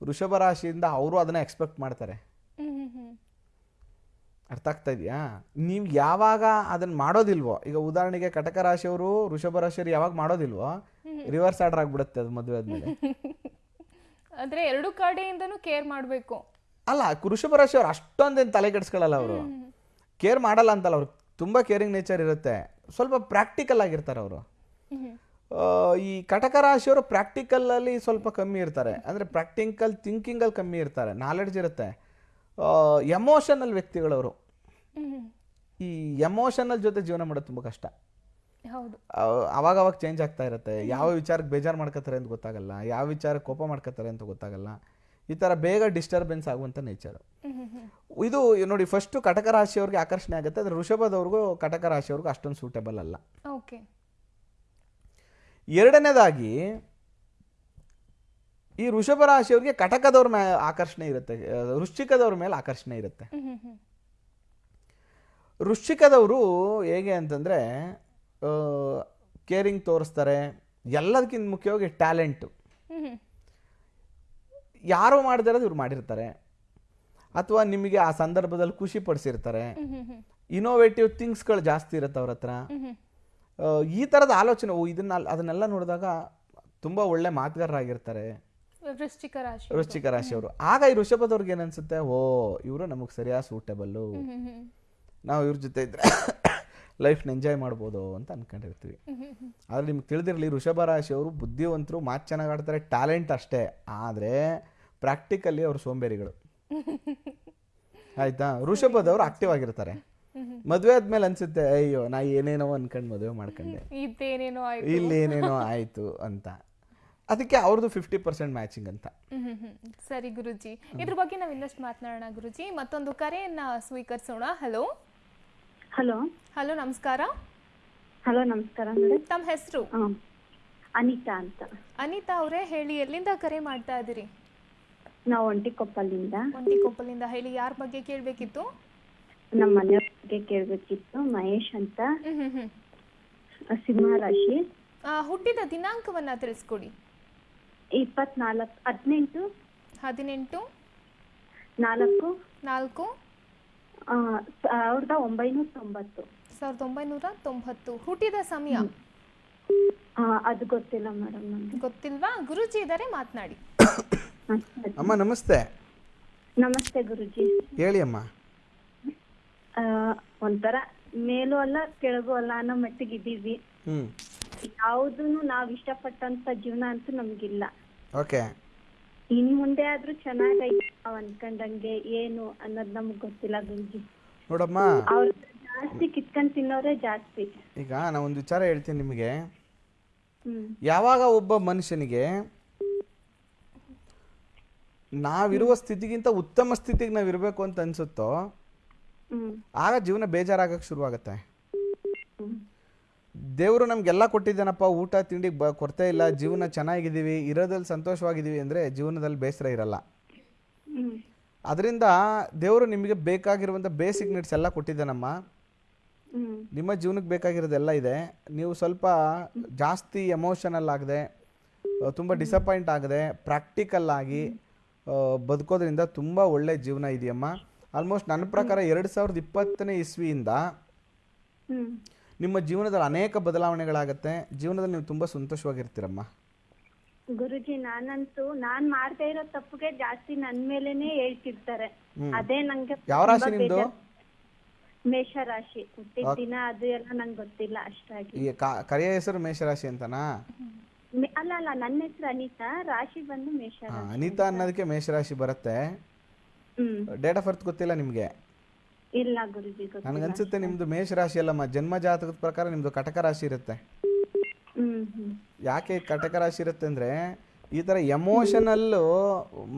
ವೃಷಭ ರಾಶಿಯಿಂದ ಅವರು ಅದನ್ನ ಎಕ್ಸ್ಪೆಕ್ಟ್ ಮಾಡ್ತಾರೆ. ಅರ್ಥ ಆಗ್ತಾ ಇದೆಯಾ? ನೀವು ಯಾವಾಗ ಅದನ್ನ ಮಾಡೋದಿಲ್ವೋ ಈಗ ಉದಾಹರಣೆಗೆ ಕಟಕ ರಾಶಿಯವರು ವೃಷಭ ರಾಶಿಯವರು ಯಾವಾಗ ಮಾಡೋದಿಲ್ವೋ ರಿವರ್ಸ್ ಆರ್ಡರ್ ಆಗ್ಬಿಡುತ್ತೆ ಅದು ಮದುವೆ ಆದ್ಮೇಲೆ. ಅಂದ್ರೆ ಎರಡು ಕಡೆಯಿಂದನೂ ಕೇರ್ ಮಾಡಬೇಕು. ಅಲ್ಲ ವೃಷಭ ರಾಶಿಯವರು ಅಷ್ಟೊಂದೇನು ತಲೆ ಕೆಡಿಸ್ಕೊಳ್ಳಲ್ಲ ಅವರು. ಕೇರ್ ಮಾಡಲ್ಲ ಅಂತಲ್ಲ ಅವ್ರು. ತುಂಬ ಕೇರಿಂಗ್ ನೇಚರ್ ಇರುತ್ತೆ. ಸ್ವಲ್ಪ ಪ್ರಾಕ್ಟಿಕಲ್ ಆಗಿರ್ತಾರೆ ಅವರು. ಈ ಕಟಕ ರಾಶಿಯವರು ಪ್ರಾಕ್ಟಿಕಲಲ್ಲಿ ಸ್ವಲ್ಪ ಕಮ್ಮಿ ಇರ್ತಾರೆ. ಅಂದ್ರೆ ಪ್ರಾಕ್ಟಿಕಲ್ ಥಿಂಕಿಂಗಲ್ಲಿ ಕಮ್ಮಿ ಇರ್ತಾರೆ. ನಾಲೆಡ್ಜ್ ಇರುತ್ತೆ. ಎಮೋಷನಲ್ ವ್ಯಕ್ತಿಗಳವರು. ಈ ಎಮೋಷನಲ್ ಜೊತೆ ಜೀವನ ಮಾಡೋದು ತುಂಬ ಕಷ್ಟ. ಅವಾಗ ಅವಾಗ ಚೇಂಜ್ ಆಗ್ತಾ ಇರುತ್ತೆ. ಯಾವ ವಿಚಾರಕ್ಕೆ ಬೇಜಾರು ಮಾಡ್ಕೋತಾರೆ ಅಂತ ಗೊತ್ತಾಗಲ್ಲ. ಯಾವ ವಿಚಾರಕ್ಕೆ ಕೋಪ ಮಾಡ್ಕೋತಾರೆ ಅಂತ ಗೊತ್ತಾಗಲ್ಲ. ಈ ಥರ ಬೇಗ ಡಿಸ್ಟರ್ಬೆನ್ಸ್ ಆಗುವಂಥ ನೇಚರು ಇದು ನೋಡಿ ಫಸ್ಟು ಕಟಕ ರಾಶಿಯವ್ರಿಗೆ ಆಕರ್ಷಣೆ ಆಗುತ್ತೆ. ಆದರೆ ಋಷಭದವ್ರಿಗೂ ಕಟಕ ರಾಶಿಯವ್ರಿಗೂ ಅಷ್ಟೊಂದು ಸೂಟೇಬಲ್ ಅಲ್ಲ. ಓಕೆ ಎರಡನೇದಾಗಿ ಈ ವೃಷಭ ರಾಶಿಯವ್ರಿಗೆ ಕಟಕದವ್ರ ಮೇಲೆ ಆಕರ್ಷಣೆ ಇರುತ್ತೆ ವೃಶ್ಚಿಕದವ್ರ ಮೇಲೆ ಆಕರ್ಷಣೆ ಇರುತ್ತೆ. ವೃಶ್ಚಿಕದವರು ಹೇಗೆ ಅಂತಂದರೆ ಕೇರಿಂಗ್ ತೋರಿಸ್ತಾರೆ ಎಲ್ಲದಕ್ಕಿಂತ ಮುಖ್ಯವಾಗಿ ಟ್ಯಾಲೆಂಟು ಯಾರು ಮಾಡಿದಿರೋದು ಇವ್ರು ಮಾಡಿರ್ತಾರೆ. ಅಥವಾ ನಿಮಗೆ ಆ ಸಂದರ್ಭದಲ್ಲಿ ಖುಷಿ ಪಡಿಸಿರ್ತಾರೆ. ಇನೋವೇಟಿವ್ ಥಿಂಗ್ಸ್ಗಳು ಜಾಸ್ತಿ ಇರುತ್ತೆ ಅವ್ರ ಹತ್ರ. ಈ ಥರದ ಆಲೋಚನೆ ಓ ಇದನ್ನ ಅದನ್ನೆಲ್ಲ ನೋಡಿದಾಗ ತುಂಬ ಒಳ್ಳೆ ಮಾತುಗಾರರಾಗಿರ್ತಾರೆ. ವೃಶ್ಚಿಕ ರಾಶಿ ವೃಶ್ಚಿಕ ರಾಶಿಯವರು ಆಗ ಈ ವೃಷಭದವ್ರಿಗೆ ಏನನ್ಸುತ್ತೆ ಓ ಇವರು ನಮಗೆ ಸರಿಯಾದ ಸೂಟೇಬಲ್ಲು ನಾವು ಇವ್ರ ಜೊತೆ ಇದ್ರೆ ಲೈಫ್ನ ಎಂಜಾಯ್ ಮಾಡ್ಬೋದು ಅಂತ ಅನ್ಕೊಂಡಿರ್ತೀವಿ. ಆದ್ರೆ ನಿಮ್ಗೆ ತಿಳಿದಿರಲಿ ವೃಷಭ ರಾಶಿಯವರು ಬುದ್ಧಿವಂತರು ಮಾತು ಚೆನ್ನಾಗಿ ಆಡ್ತಾರೆ ಟ್ಯಾಲೆಂಟ್ ಅಷ್ಟೇ. ಆದರೆ ಪ್ರಾಕ್ಟಿಕಲಿ ಅವರು ಸೋಂಬೇರಿಗಳು. ಆಯ್ತಾ? ವೃಷಭದವ್ರು ಆಕ್ಟಿವ್ ಆಗಿರ್ತಾರೆ. ಮದುವೆ ಆದ್ಮೇಲೆ ಅನ್ಸುತ್ತೆ ಅಯ್ಯೋ ನಾ ಏನೇನೋ ಅನ್ಕೊಂಡು ಮದುವೆ ಮಾಡ್ಕೊಂಡೆ. ಇಲ್ಲಿ ಏನೇನೋ ಆಯ್ತು ಅಂತ. ಅದಕ್ಕೆ ಅವ್ರದ್ದು ಫಿಫ್ಟಿ ಪರ್ಸೆಂಟ್ ಮ್ಯಾಚಿಂಗ್ ಅಂತ. ಹ್ಮ್ ಹ್ಮ್ ಹ್ಮ್. ಸರಿ ಗುರುಜಿ. ಇದ್ರ ಬಗ್ಗೆ ನಾವು ಇನ್ನಷ್ಟು ಮಾತನಾಡೋಣ ಗುರುಜಿ. ಮತ್ತೊಂದು ಕರೆಯನ್ನ ಸ್ವೀಕರಿಸೋಣ. ಹಲೋ ಹಲೋ ಹಲೋ ನಮಸ್ಕಾರ. ಹಲೋ ನಮಸ್ಕಾರ ತಮ್ಮ ಹೆಸರು? ಅನಿತಾ ಅಂತ. ಅನಿತಾ ಅವರೇ ಹೇಳಿ ಎಲ್ಲಿಂದ ಕರೆ ಮಾಡ್ತಾ ಇದ್ದೀರಿ? ನಾವು ಒಂಟಿಕೊಪ್ಪಲಿಂದ. ಒಂಟಿಕೊಪ್ಪಲಿಂದ. ಹೇಳಿ ಯಾರ ಬಗ್ಗೆ ಕೇಳಬೇಕಿತ್ತು? ನಮ್ಮ ಮನೆಯ ಬಗ್ಗೆ ಕೇಳಬೇಕಿತ್ತು ಮಹೇಶ್ ಅಂತ. ಹ್ಮ್ ಹ್ಮ್ ಹ್ಮ್. ಆ, ಸಿಂಹ ರಾಶಿ. ಆ, ಹುಟ್ಟಿದ ದಿನಾಂಕವನ್ನ ತಿಳಿಸ್ಕೊಡಿ. ಇಪ್ಪತ್ನಾಲ್ಕು ಹದಿನೆಂಟು ಹದಿನೆಂಟು ನಾಲ್ಕು ನಾಲ್ಕು ಆ, ಸಾವಿರದ ಒಂಬೈನೂರ ತೊಂಬತ್ತು. ಸಾವಿರದ ಒಂಬೈನೂರ ತೊಂಬತ್ತು. ಹುಟ್ಟಿದ ಸಮಯ? ಆ, ಅದು ಗೊತ್ತಿಲ್ಲ ಮೇಡಮ್ ನಮ್ಗೆ. ಗೊತ್ತಿಲ್ವಾ? ಗುರುಜಿ ಇದಾರೆ ಮಾತನಾಡಿ. ಅಮ್ಮ ನಮಸ್ತೆ. ನಮಸ್ತೆ ಗುರುಜಿ. ಹೇಳಿ ಅಮ್ಮ. ಆ, ಒಂಥರ ಮೇಲೂ ಅಲ್ಲ ಕೆಳಗೂ ಅಲ್ಲ ಅನ್ನೋ ಮಟ್ಟಿಗೆ ಇದ್ದೀವಿ. ಹ್ಞೂ ಯಾವುದೂ ನಾವ್ ಇಷ್ಟಪಟ್ಟಂತ ಜೀವನ ಅಂತೂ ನಮ್ಗಿಲ್ಲ. ಓಕೆ ಇನ್ ಮುಂದೆ ಆದ್ರೂ ಚೆನ್ನಾಗೈತೆ ನಾವ್ ಅನ್ಕೊಂಡಂಗೆ ಏನು ಅನ್ನೋದ್ ನಮ್ಗ್ ಗೊತ್ತಿಲ್ಲ ಗುರುಜಿ ನೋಡಮ್ಮ. ಅವ್ರ ಜಾಸ್ತಿ ಕಿತ್ಕೊಂಡ್ ತಿನ್ನೋರೇ ಜಾಸ್ತಿ. ಈಗ ನಾ ಒಂದು ವಿಚಾರ ಹೇಳ್ತೀನಿ ನಿಮಗೆ. ಹ್ಮ್. ಯಾವಾಗ ಒಬ್ಬ ಮನುಷ್ಯನಿಗೆ ನಾವಿರುವ ಸ್ಥಿತಿಗಿಂತ ಉತ್ತಮ ಸ್ಥಿತಿಗೆ ನಾವು ಇರಬೇಕು ಅಂತ ಅನ್ಸುತ್ತೋ ಹ್ಮ್. ಆಗ ಜೀವನ ಬೇಜಾರಾಗಕ್ಕೆ ಶುರುವಾಗುತ್ತೆ. ದೇವರು ನಮಗೆಲ್ಲ ಕೊಟ್ಟಿದ್ದಾನಪ್ಪ ಊಟ ತಿಂಡಿ ಬ ಕೊರತೆ ಇಲ್ಲ ಜೀವನ ಚೆನ್ನಾಗಿದ್ದೀವಿ ಇರೋದ್ರಲ್ಲಿ ಸಂತೋಷವಾಗಿದ್ದೀವಿ ಅಂದರೆ ಜೀವನದಲ್ಲಿ ಬೇಸರ ಇರಲ್ಲ. ಅದರಿಂದ ದೇವರು ನಿಮಗೆ ಬೇಕಾಗಿರುವಂಥ ಬೇಸಿಕ್ ನೀಡ್ಸ್ ಎಲ್ಲ ಕೊಟ್ಟಿದ್ದಾನಮ್ಮ. ನಿಮ್ಮ ಜೀವನಕ್ಕೆ ಬೇಕಾಗಿರೋದೆಲ್ಲ ಇದೆ. ನೀವು ಸ್ವಲ್ಪ ಜಾಸ್ತಿ ಎಮೋಷನಲ್ ಆಗದೆ ತುಂಬ ಡಿಸಪಾಯಿಂಟ್ ಆಗದೆ ಪ್ರಾಕ್ಟಿಕಲ್ ಆಗಿ ಬದುಕೋದ್ರಿಂದ ತುಂಬ ಒಳ್ಳೆ ಜೀವನ ಇದೆಯಮ್ಮ. ಆಲ್ಮೋಸ್ಟ್ ನನ್ನ ಪ್ರಕಾರ ಎರಡು ಸಾವಿರದ ಇಪ್ಪತ್ತನೇ ಇಸ್ವಿಯಿಂದ ನಿಮ್ಮ ಜೀವನದಲ್ಲಿ ಅನೇಕ ಬದಲಾವಣೆಗಳಾಗತ್ತೆ. ಜೀವನದಲ್ಲಿ ನೀವು ತುಂಬಾ ಸಂತೋಷವಾಗಿರ್ತೀರಮ್ಮ. ಗುರುಜಿ ನಾನಂತೂ ನಾನ್ ಮಾಡ್ತಾ ಇರೋ ತಪ್ಪುಗೆ ಜಾಸ್ತಿ ನನ್ ಮೇಲೆನೆ ಹೇಳ್ತಿರ್ತಾರೆ. ಅದೇ ನಂಗೆ ಯಾವ ರಾಶಿ ನಿಮ್ದು? ಬೇಜಾರ್. ಮೇಷ ರಾಶಿ ಹುಟ್ಟಿದ ದಿನ ಅದು ಎಲ್ಲ ನಂಗೆ ಗೊತ್ತಿಲ್ಲ ಅಷ್ಟಾಗಿ. ಈ ಕಾ- ಕರೆಯ ಹೆಸರು ಮೇಷರಾಶಿ ಅಂತನಾ? ಮೆ- ಅಲ್ಲ ಅಲ್ಲ ನನ್ನ ಹೆಸರು ಅನಿತಾ. ರಾಶಿ ಬಂದು ಮೇಷ ಹಾ, ರಾಶಿ ಅನಿತಾ ಅನ್ನೋದಕ್ಕೆ ಮೇಷರಾಶಿ ಬರುತ್ತೆ. ಹ್ಮ್. ಡೇಟ್ ಆಫ್ ಬರ್ತ್ ಗೊತ್ತಿಲ್ಲ ನಿಮಗೆ? ಇಲ್ಲ ಗುರುಜಿ ನನಗನ್ಸುತ್ತೆ ನಿಮ್ದು ಮೇಷರಾಶಿ ಅಲ್ಲಮ್ಮ ಜನ್ಮ ಜಾತಕದ ಪ್ರಕಾರ ನಿಮ್ದು ಕಟಕ ರಾಶಿ ಇರುತ್ತೆ. ಯಾಕೆ ಕಟಕ ರಾಶಿ ಇರುತ್ತೆ ಅಂದ್ರೆ ಈ ತರ ಎಮೋಷನಲ್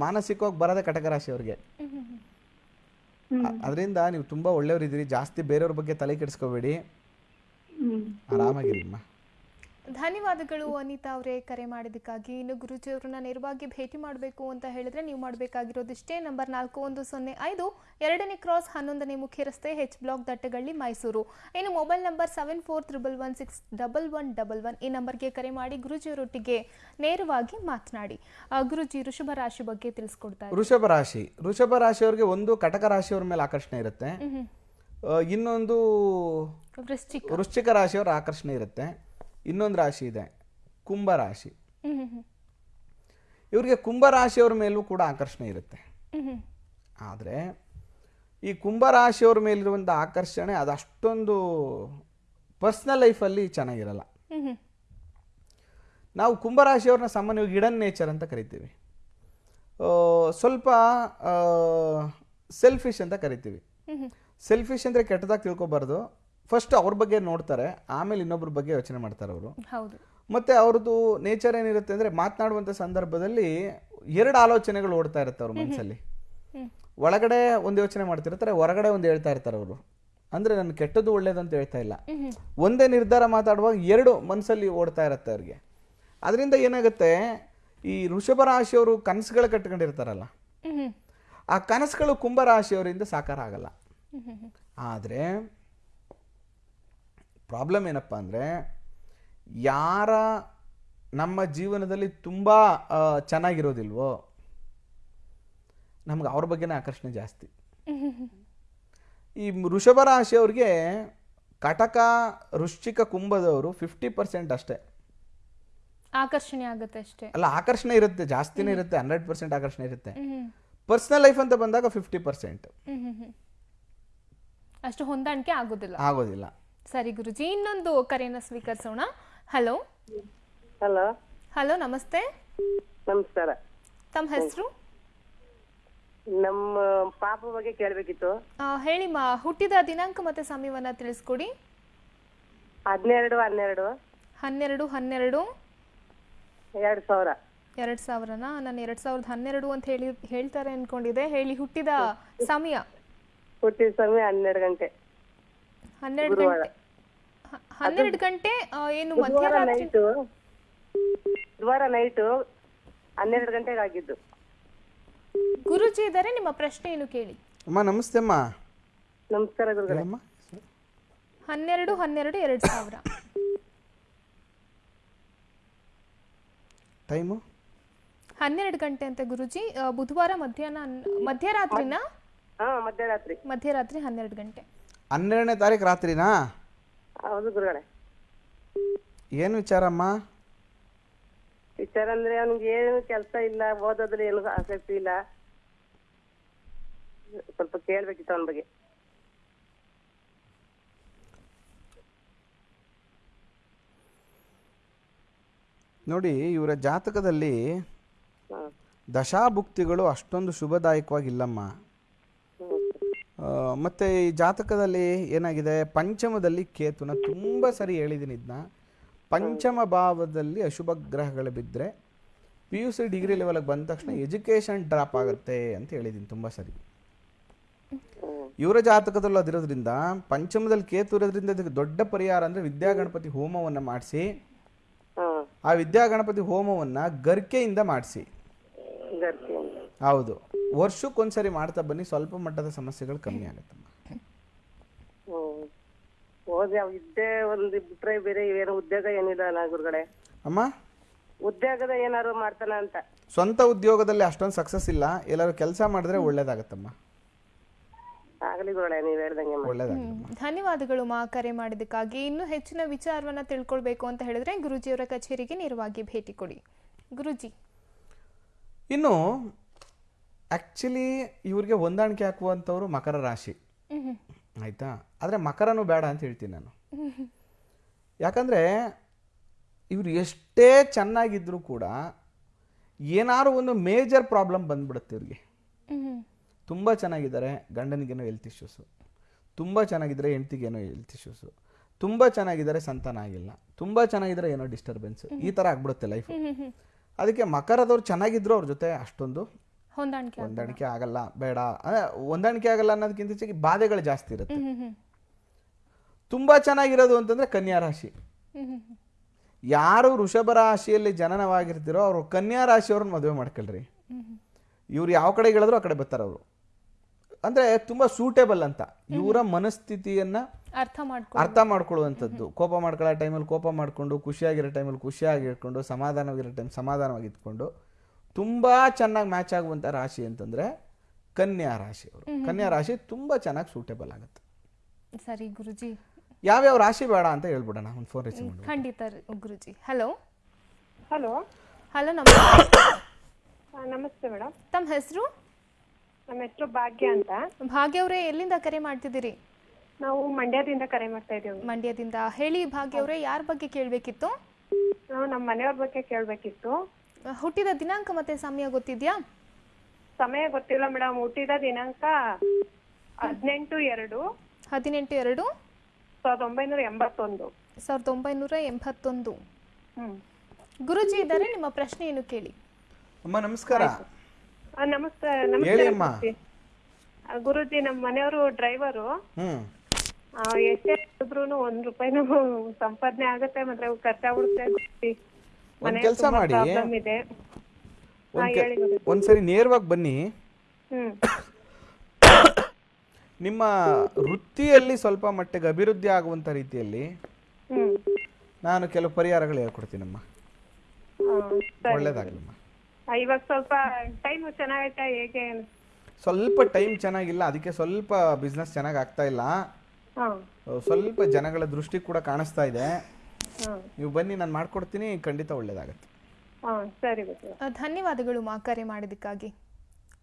ಮಾನಸಿಕವಾಗಿ ಬರೋದೇ ಕಟಕ ರಾಶಿ ಅವ್ರಿಗೆ. ಅದರಿಂದ ನೀವು ತುಂಬಾ ಒಳ್ಳೆಯವರಿದ್ದೀರಿ ಜಾಸ್ತಿ ಬೇರೆಯವ್ರ ಬಗ್ಗೆ ತಲೆ ಕೆಡಿಸ್ಕೋಬೇಡಿ. ಆರಾಮಾಗಿರಿ ಆರಾಮಾಗಿರಿಮ್ಮ ಧನ್ಯವಾದಗಳು ಅನಿತಾ ಅವರೇ ಕರೆ ಮಾಡಿದ್ದಕ್ಕಾಗಿ. ಇನ್ನು ಗುರುಜಿ ಅವರನ್ನ ನೇರವಾಗಿ ಭೇಟಿ ಮಾಡಬೇಕು ಅಂತ ಹೇಳಿದ್ರೆ ನೀವು ಮಾಡಬೇಕಾಗಿರೋದಿಷ್ಟೇ ನಂಬರ್ ನಾಲ್ಕು ಒಂದು ಸೊನ್ನೆ ಐದು ಎರಡನೇ ಕ್ರಾಸ್ ಹನ್ನೊಂದನೇ ಮುಖ್ಯ ರಸ್ತೆ ಹೆಚ್ ಬ್ಲಾಕ್ ದಟ್ಟಗಳ್ಳಿ ಮೈಸೂರು. ಇನ್ನು mobile number seven four triple one six double one double one ಈ ನಂಬರ್ಗೆ ಕರೆ ಮಾಡಿ ಗುರುಜಿಯವರೊಟ್ಟಿಗೆ ನೇರವಾಗಿ ಮಾತನಾಡಿ. ಆ, ಗುರುಜಿ ಋಷಭ ರಾಶಿ ಬಗ್ಗೆ ತಿಳಿಸ್ಕೊಡ್ತಾರೆ ಋಷಭ ರಾಶಿ. ಋಷಭ ರಾಶಿಯವರಿಗೆ ಒಂದು ಕಟಕ ರಾಶಿಯವರ ಮೇಲೆ ಆಕರ್ಷಣೆ ಇರುತ್ತೆ. ಇನ್ನೊಂದು ವೃಶ್ಚಿಕ. ವೃಶ್ಚಿಕ ರಾಶಿಯವರ ಆಕರ್ಷಣೆ ಇರುತ್ತೆ. ಇನ್ನೊಂದು ರಾಶಿ ಇದೆ ಕುಂಭ ರಾಶಿ ಹ್ಮ್ ಹ್ಮ್ ಹ್ಮ್. ಇವರಿಗೆ ಕುಂಭ ರಾಶಿಯವ್ರ ಮೇಲೂ ಕೂಡ ಆಕರ್ಷಣೆ ಇರುತ್ತೆ. ಆದರೆ ಈ ಕುಂಭ ರಾಶಿಯವ್ರ ಮೇಲಿರುವಂಥ ಆಕರ್ಷಣೆ ಅದು ಅಷ್ಟೊಂದು ಪರ್ಸ್ನಲ್ ಲೈಫಲ್ಲಿ ಚೆನ್ನಾಗಿರಲ್ಲ. ನಾವು ಕುಂಭರಾಶಿಯವ್ರನ್ನ ಸಾಮಾನ್ಯವಾಗಿ ಹಿಡನ್ ನೇಚರ್ ಅಂತ ಕರಿತೀವಿ ಸ್ವಲ್ಪ ಸೆಲ್ಫಿಶ್ ಅಂತ ಕರಿತೀವಿ. ಸೆಲ್ಫಿಶ್ ಅಂದರೆ ಕೆಟ್ಟದಾಗಿ ತಿಳ್ಕೊಬಾರ್ದು ಫಸ್ಟ್ ಅವ್ರ ಬಗ್ಗೆ ನೋಡ್ತಾರೆ ಆಮೇಲೆ ಇನ್ನೊಬ್ರ ಬಗ್ಗೆ ಯೋಚನೆ ಮಾಡ್ತಾರೆ ಅವರು ಮತ್ತೆ ಅವ್ರದ್ದು ನೇಚರ್ ಏನಿರುತ್ತೆ ಅಂದ್ರೆ ಮಾತನಾಡುವಂತ ಸಂದರ್ಭದಲ್ಲಿ ಎರಡು ಆಲೋಚನೆಗಳು ಓಡ್ತಾ ಇರುತ್ತೆ ಅವ್ರ ಮನಸ್ಸಲ್ಲಿ. ಒಳಗಡೆ ಒಂದು ಯೋಚನೆ ಮಾಡ್ತಿರ್ತಾರೆ ಹೊರಗಡೆ ಒಂದು ಹೇಳ್ತಾ ಇರ್ತಾರೆ ಅವರು ಅಂದ್ರೆ ನನ್ನ ಕೆಟ್ಟದ್ದು ಒಳ್ಳೇದಂತ ಅಂತ ಹೇಳ್ತಾ ಇಲ್ಲ. ಒಂದೇ ನಿರ್ಧಾರ ಮಾತಾಡುವಾಗ ಎರಡು ಮನಸ್ಸಲ್ಲಿ ಓಡ್ತಾ ಇರುತ್ತೆ ಅವ್ರಿಗೆ ಅದರಿಂದ ಏನಾಗುತ್ತೆ ಈ ಋಷಭ ರಾಶಿಯವರು ಕನಸುಗಳು ಕಟ್ಕೊಂಡಿರ್ತಾರಲ್ಲ. ಆ ಕನಸುಗಳು ಕುಂಭ ರಾಶಿಯವರಿಂದ ಸಾಕಾರ ಆಗಲ್ಲ. ಆದರೆ ಪ್ರಾಬ್ಲಮ್ ಏನಪ್ಪ ಅಂದರೆ ಯಾರ ನಮ್ಮ ಜೀವನದಲ್ಲಿ ತುಂಬ ಚೆನ್ನಾಗಿರೋದಿಲ್ವೋ ನಮ್ಗೆ ಅವ್ರ ಬಗ್ಗೆನೇ ಆಕರ್ಷಣೆ ಜಾಸ್ತಿ. ಈ ವೃಷಭ ರಾಶಿಯವ್ರಿಗೆ ಕಟಕ ವೃಶ್ಚಿಕ ಕುಂಭದವರು ಫಿಫ್ಟಿ ಪರ್ಸೆಂಟ್ ಅಷ್ಟೇ. ಆಕರ್ಷಣೆ ಆಗುತ್ತೆ ಅಷ್ಟೇ. ಅಲ್ಲ ಆಕರ್ಷಣೆ ಇರುತ್ತೆ ಜಾಸ್ತಿನೇ ಇರುತ್ತೆ ಹಂಡ್ರೆಡ್ ಪರ್ಸೆಂಟ್ ಆಕರ್ಷಣೆ ಇರುತ್ತೆ. ಪರ್ಸನಲ್ ಲೈಫ್ ಅಂತ ಬಂದಾಗ ಫಿಫ್ಟಿ ಪರ್ಸೆಂಟ್. ಅಷ್ಟು ಹೊಂದಾಣಿಕೆ ಆಗೋದಿಲ್ಲ. ಆಗೋದಿಲ್ಲ. ಸರಿ ಗುರುಜಿ ಇನ್ನೊಂದು ಕರೆಯನ್ನು ಸ್ವೀಕರಿಸೋಣ. ಹಲೋ ಹಲೋ ಹಲೋ ನಮಸ್ತೆ. ನಮಸ್ಕಾರ. ತಮ್ಮ ಹೆಸರು? ನಮ್ಮ ಪಾಪ ಬಗ್ಗೆ ಕೇಳಬೇಕಿತ್ತು. ಹೇಳಿ ಮಾ ಹುಟ್ಟಿದ ದಿನಾಂಕ ಮತ್ತೆ ಸಮಯವನ್ನ ತಿಳಿಸ್ಕೊಡಿ. ಹನ್ನೆರಡು ಹನ್ನೆರಡು. ಹನ್ನೆರಡು ಹನ್ನೆರಡು. ಎರಡು ಸಾವಿರ. ಎರಡ್ ಸಾವಿರನಾ? ನಾನು ಎರಡ್ ಸಾವಿರದ ಹನ್ನೆರಡು ಅಂತ ಹೇಳಿ ಹೇಳ್ತಾರೆ ಅನ್ಕೊಂಡಿದ್ದೆ. ಹೇಳಿ ಹುಟ್ಟಿದ ಸಮಯ? ಹುಟ್ಟಿದ ಸಮಯ ಹನ್ನೆರಡು ಗಂಟೆ. ಹನ್ನೆರಡು ಗಂಟೆ. ಹನ್ನೆರಡು ಗಂಟೆ ಏನು ಮಧ್ಯರಾತ್ರಿ ನೈಟು. ಬುಧವಾರ ನೈಟು ಹನ್ನೆರಡು ಗಂಟೆಗೆ ಆಗಿದ್ದು. ಗುರುಜಿ ಇದ್ದಾರೆ ನಿಮ್ಮ ಪ್ರಶ್ನೆ ಏನು ಕೇಳಿ? ಅಮ್ಮ ನಮಸ್ತೆ ಅಮ್ಮ. ನಮಸ್ಕಾರ ಗುರುಗಳೇ. ಹನ್ನೆರಡು ಹನ್ನೆರಡು ಎರಡ್ ಸಾವಿರ. ಟೈಮು ಹನ್ನೆರಡು ಗಂಟೆ ಅಂತ ಗುರುಜಿ. ಬುಧವಾರ ಮಧ್ಯಾಹ್ನ ಹನ್- ಮಧ್ಯರಾತ್ರಿನ? ಮಧ್ಯರಾತ್ರಿ. ಮಧ್ಯರಾತ್ರಿ ಹನ್ನೆರಡು ಗಂಟೆ. ಹನ್ನೆರಡನೇ ತಾರೀಕು ರಾತ್ರಿನಾ? ಹೌದು ಗುರುಗಳೇ. ಏನು ವಿಚಾರಮ್ಮ? ವಿಚಾರ ಅಂದ್ರೆ ಅವ್ನಿಗೆ ಏನು ಕೆಲಸ ಇಲ್ಲ ಓದೋದ್ರಲ್ಲಿ ಏನು ಆಸಕ್ತಿ ಇಲ್ಲ. ಸ್ವಲ್ಪ ಕೇಳ್ಬೇಕಿತ್ತು ಅವನ ಬಗ್ಗೆ. ನೋಡಿ ಇವರ ಜಾತಕದಲ್ಲಿ ದಶಾಭುಕ್ತಿಗಳು ಅಷ್ಟೊಂದು ಶುಭದಾಯಕವಾಗಿಲ್ಲಮ್ಮ. ಮತ್ತೆ ಈ ಜಾತಕದಲ್ಲಿ ಏನಾಗಿದೆ? ಪಂಚಮದಲ್ಲಿ ಕೇತುನ ತುಂಬ ಸರಿ ಹೇಳಿದ್ದೀನಿ ಇದನ್ನ ಪಂಚಮ ಭಾವದಲ್ಲಿ ಅಶುಭ ಗ್ರಹಗಳು ಬಿದ್ದರೆ ಪಿ ಯು ಸಿ ಡಿಗ್ರಿ ಲೆವೆಲ್ಗೆ ಬಂದ ತಕ್ಷಣ ಎಜುಕೇಷನ್ ಡ್ರಾಪ್ ಆಗುತ್ತೆ ಅಂತ ಹೇಳಿದ್ದೀನಿ ತುಂಬ ಸರಿ. ಇವರ ಜಾತಕದಲ್ಲಿ ಅದಿರೋದ್ರಿಂದ ಪಂಚಮದಲ್ಲಿ ಕೇತು ಇರೋದ್ರಿಂದ ಇದಕ್ಕೆ ದೊಡ್ಡ ಪರಿಹಾರ ಅಂದರೆ ವಿದ್ಯಾಗಣಪತಿ ಹೋಮವನ್ನು ಮಾಡಿಸಿ. ಆ ವಿದ್ಯಾಗಣಪತಿ ಹೋಮವನ್ನು ಗರ್ಕೆಯಿಂದ ಮಾಡಿಸಿ. ಹೌದು. ವರ್ಷಕ್ಕೊಂದ್ಸರಿ ಮಾಡ್ತಾ ಬನ್ನಿ ಸ್ವಲ್ಪ ಮಟ್ಟದ ಸಮಸ್ಯೆಗಳು ಕಮ್ಮಿ ಆಗುತ್ತಮ್ಮ ಓದಿ ಇದ್ದೇ ಒಂದು ಬಿಟ್ರೆ ಬೇರೆ ಏನು ಉದ್ಯೋಗ ಏನಿಲ್ಲ ಅಲ್ಲ ಗುರುಗಳೇ? ಅಮ್ಮ? ಉದ್ಯೋಗದ ಏನಾರು ಮಾಡ್ತಾನ ಅಂತ. ಸ್ವಂತ ಉದ್ಯೋಗದಲ್ಲಿ ಅಷ್ಟೊಂದು ಸಕ್ಸಸ್ ಇಲ್ಲ ಎಲ್ಲರೂ ಕೆಲಸ ಮಾಡಿದ್ರೆ ಒಳ್ಳೇದಾಗತ್ತಮ್ಮ. ಆಗಲಿ ಗುರುಗಳೇ ನೀವ್ ಹೇಳ್ದಂಗೆ ಮಾಡಿ. ಒಳ್ಳೇದಾಗತ್ತಮ್ಮ ಧನ್ಯವಾದಗಳು ಮಾ ಕರೆ ಮಾಡಿದ್ದಕ್ಕಾಗಿ. ಇನ್ನು ಹೆಚ್ಚಿನ ವಿಚಾರವನ್ನ ತಿಳ್ಕೊಳ್ಬೇಕು ಅಂತ ಹೇಳಿದ್ರೆ ಗುರುಜಿಯವರ ಕಚೇರಿಗೆ ನೇರವಾಗಿ ಭೇಟಿ ಕೊಡಿ. ಗುರುಜಿ. ಇನ್ನು ಆ್ಯಕ್ಚುಲಿ ಇವ್ರಿಗೆ ಹೊಂದಾಣಿಕೆ ಹಾಕುವಂಥವ್ರು ಮಕರ ರಾಶಿ. ಆಯಿತಾ? ಆದರೆ ಮಕರನೂ ಬೇಡ ಅಂತ ಹೇಳ್ತೀನಿ ನಾನು. ಯಾಕಂದರೆ ಇವರು ಎಷ್ಟೇ ಚೆನ್ನಾಗಿದ್ದರೂ ಕೂಡ ಏನಾದ್ರು ಒಂದು ಮೇಜರ್ ಪ್ರಾಬ್ಲಮ್ ಬಂದ್ಬಿಡುತ್ತೆ ಇವ್ರಿಗೆ. ತುಂಬ ಚೆನ್ನಾಗಿದ್ದಾರೆ ಗಂಡನಿಗೇನೋ ಹೆಲ್ತ್ ಇಶ್ಯೂಸು ತುಂಬ ಚೆನ್ನಾಗಿದ್ದರೆ ಹೆಂಡ್ತಿಗೇನೋ ಹೆಲ್ತ್ ಇಶ್ಯೂಸು ತುಂಬ ಚೆನ್ನಾಗಿದ್ದಾರೆ ಸಂತಾನ ಆಗಿಲ್ಲ. ತುಂಬ ಚೆನ್ನಾಗಿದ್ದರೆ ಏನೋ ಡಿಸ್ಟರ್ಬೆನ್ಸ್ ಈ ಥರ ಆಗ್ಬಿಡುತ್ತೆ ಲೈಫ್ ಅದಕ್ಕೆ ಮಕರದವ್ರು ಚೆನ್ನಾಗಿದ್ರು ಅವ್ರ ಜೊತೆ ಅಷ್ಟೊಂದು ಹೊಂದಾಣಿಕೆ ಹೊಂದಾಣಿಕೆ ಆಗಲ್ಲ ಬೇಡ. ಅಂದ್ರೆ ಹೊಂದಾಣಿಕೆ ಆಗಲ್ಲ ಅನ್ನೋದಕ್ಕಿಂತ ಹೆಚ್ಚಾಗಿ ಬಾಧೆಗಳು ಜಾಸ್ತಿ ಇರುತ್ತೆ. ತುಂಬ ಚೆನ್ನಾಗಿರೋದು ಅಂತಂದ್ರೆ ಕನ್ಯಾ ರಾಶಿ. ಯಾರು ವೃಷಭ ರಾಶಿಯಲ್ಲಿ ಜನನವಾಗಿರ್ತಿರೋ ಅವರು ಕನ್ಯಾ ರಾಶಿಯವ್ರನ್ನ ಮದುವೆ ಮಾಡ್ಕೊಳ್ರಿ. ಇವ್ರು ಯಾವ ಕಡೆ ಹೇಳಿದ್ರು ಆ ಕಡೆ ಬರ್ತಾರೆ ಅವರು. ಅಂದ್ರೆ ತುಂಬಾ ಸೂಟೇಬಲ್ ಅಂತ. ಇವರ ಮನಸ್ಥಿತಿಯನ್ನ ಅರ್ಥ ಮಾಡ್ಕೊ ಅರ್ಥ ಮಾಡ್ಕೊಳ್ಳುವಂಥದ್ದು. ಕೋಪ ಮಾಡ್ಕೊಳ್ಳೋ ಟೈಮಲ್ಲಿ ಕೋಪ ಮಾಡಿಕೊಂಡು ಖುಷಿಯಾಗಿರೋ ಟೈಮಲ್ಲಿ ಖುಷಿಯಾಗಿ ಇಟ್ಕೊಂಡು ಸಮಾಧಾನವಾಗಿರೋ ಟೈಮ್ ಸಮಾಧಾನವಾಗಿ ಇಟ್ಕೊಂಡು ತುಂಬ ಚೆನ್ನಾಗಿ ಮ್ಯಾಚ್ ಆಗುವಂಥ ರಾಶಿ ಅಂತಂದರೆ ಕನ್ಯಾ ರಾಶಿ ಅವರು. ಕನ್ಯಾ ರಾಶಿ ತುಂಬ ಚೆನ್ನಾಗಿ ಸೂಟೇಬಲ್ ಆಗುತ್ತೆ. ಸರಿ ಗುರುಜಿ. ಯಾವ್ಯಾವ ರಾಶಿ ಬೇಡ ಅಂತ ಹೇಳ್ಬಿಡೋಣ ಒಂದು ಫೋನ್ ರಿಸೀವ್ ಮಾಡಿ ಖಂಡಿತ ಗುರುಜಿ. ಹಲೋ ಹಲೋ ಹಲೋ ನಮಸ್ತೆ. ನಮಸ್ತೆ ಮೇಡಮ್ ತಮ್ಮ ಹೆಸರು? ನಮ್ಮ ಹೆಸರು ಭಾಗ್ಯ ಅಂತ. ಭಾಗ್ಯ ಅವರೇ ಎಲ್ಲಿಂದ ಕರೆ ಮಾಡ್ತಿದ್ದೀರಿ? ನಾವು ಮಂಡ್ಯದಿಂದ ಕರೆ ಮಾಡ್ತಾ ಇದ್ದೀವಿ. ಮಂಡ್ಯದಿಂದ. ಹೇಳಿ ಭಾಗ್ಯ ಅವರೇ ಯಾರ ಬಗ್ಗೆ ಕೇಳಬೇಕಿತ್ತು? ನಾವು ನಮ್ಮ ಮನೆಯವ್ರ ಬಗ್ಗೆ ಕೇಳಬೇಕಿತ್ತು. ಹುಟ್ಟಿದ ದಿನಾಂಕ ಮತ್ತೆ ಸಮಯ ಗೊತ್ತಿದ್ಯಾ? ಸಮಯ ಗೊತ್ತಿಲ್ಲ ಮೇಡಮ್. ಹುಟ್ಟಿದ ದಿನಾಂಕ ಹದಿನೆಂಟು ಎರಡು ಹದಿನೆಂಟು ಎರಡು ಸಾವಿರದ ಒಂಬೈನೂರ ಎಂಬತ್ತೊಂದು. ಸಾವಿರದ ಒಂಬೈನೂರ ಎಂಬತ್ತೊಂದು. ಹ್ಮ್. ಗುರುಜಿ ಇದ್ದಾರೆ ನಿಮ್ಮ ಪ್ರಶ್ನೆ ಏನು ಕೇಳಿ? ಅಮ್ಮ ನಮಸ್ಕಾರ. ಆ, ನಮಸ್ತೆ ಹೇಳಿ ನಮಸ್ತೆ ಅಮ್ಮ ಆ, ಗುರೂಜಿ ನಮ್ಮ ಮನೆಯವರು ಡ್ರೈವರು. ಎಷ್ಟೇ ಇದ್ರು ಒಂದ್ ರೂಪಾಯಿನೂ ಸಂಪಾದನೆ ಆಗುತ್ತೆ ಮತ್ತೆ ಖರ್ಚಾಗ್ಬಿಡುತ್ತೆ ಗುರೂಜಿ. ಒಂದ್ ಕೆಲಸ ಮಾಡಿ. ಒಂದ್ಸರಿ ನೇರವಾಗಿ ಬನ್ನಿ. ನಿಮ್ಮ ವೃತ್ತಿಯಲ್ಲಿ ಸ್ವಲ್ಪ ಮಟ್ಟಿಗೆ ಅಭಿವೃದ್ಧಿ ಆಗುವಂತ ರೀತಿಯಲ್ಲಿ ನಾನು ಕೆಲವು ಪರಿಹಾರಗಳು ಹೇಳ್ಕೊಡ್ತೀನಮ್ಮ. ಒಳ್ಳೇದಾಗಲಮ್ಮ. ಇವಾಗ ಸ್ವಲ್ಪ ಟೈಮ್ ಚೆನ್ನಾಗೈತಾ ಹೇಗೆ? ಸ್ವಲ್ಪ ಟೈಮ್ ಚೆನ್ನಾಗಿಲ್ಲ ಅದಕ್ಕೆ ಸ್ವಲ್ಪ ಬಿಸ್ನೆಸ್ ಚೆನ್ನಾಗಿ ಆಗ್ತಾ ಇಲ್ಲ. ಸ್ವಲ್ಪ ಜನಗಳ ದೃಷ್ಟಿ ಕೂಡ ಕಾಣಿಸ್ತಾ ಇದೆ. ನೀವು ಬನ್ನಿ ನಾನು ಮಾಡ್ಕೊಡ್ತೀನಿ ಖಂಡಿತ ಒಳ್ಳೇದಾಗತ್ತೆ. ಹಾ ಸರಿ ಧನ್ಯವಾದಗಳು ಮಾ ಕರೆ ಮಾಡಿದ್ದಕ್ಕಾಗಿ.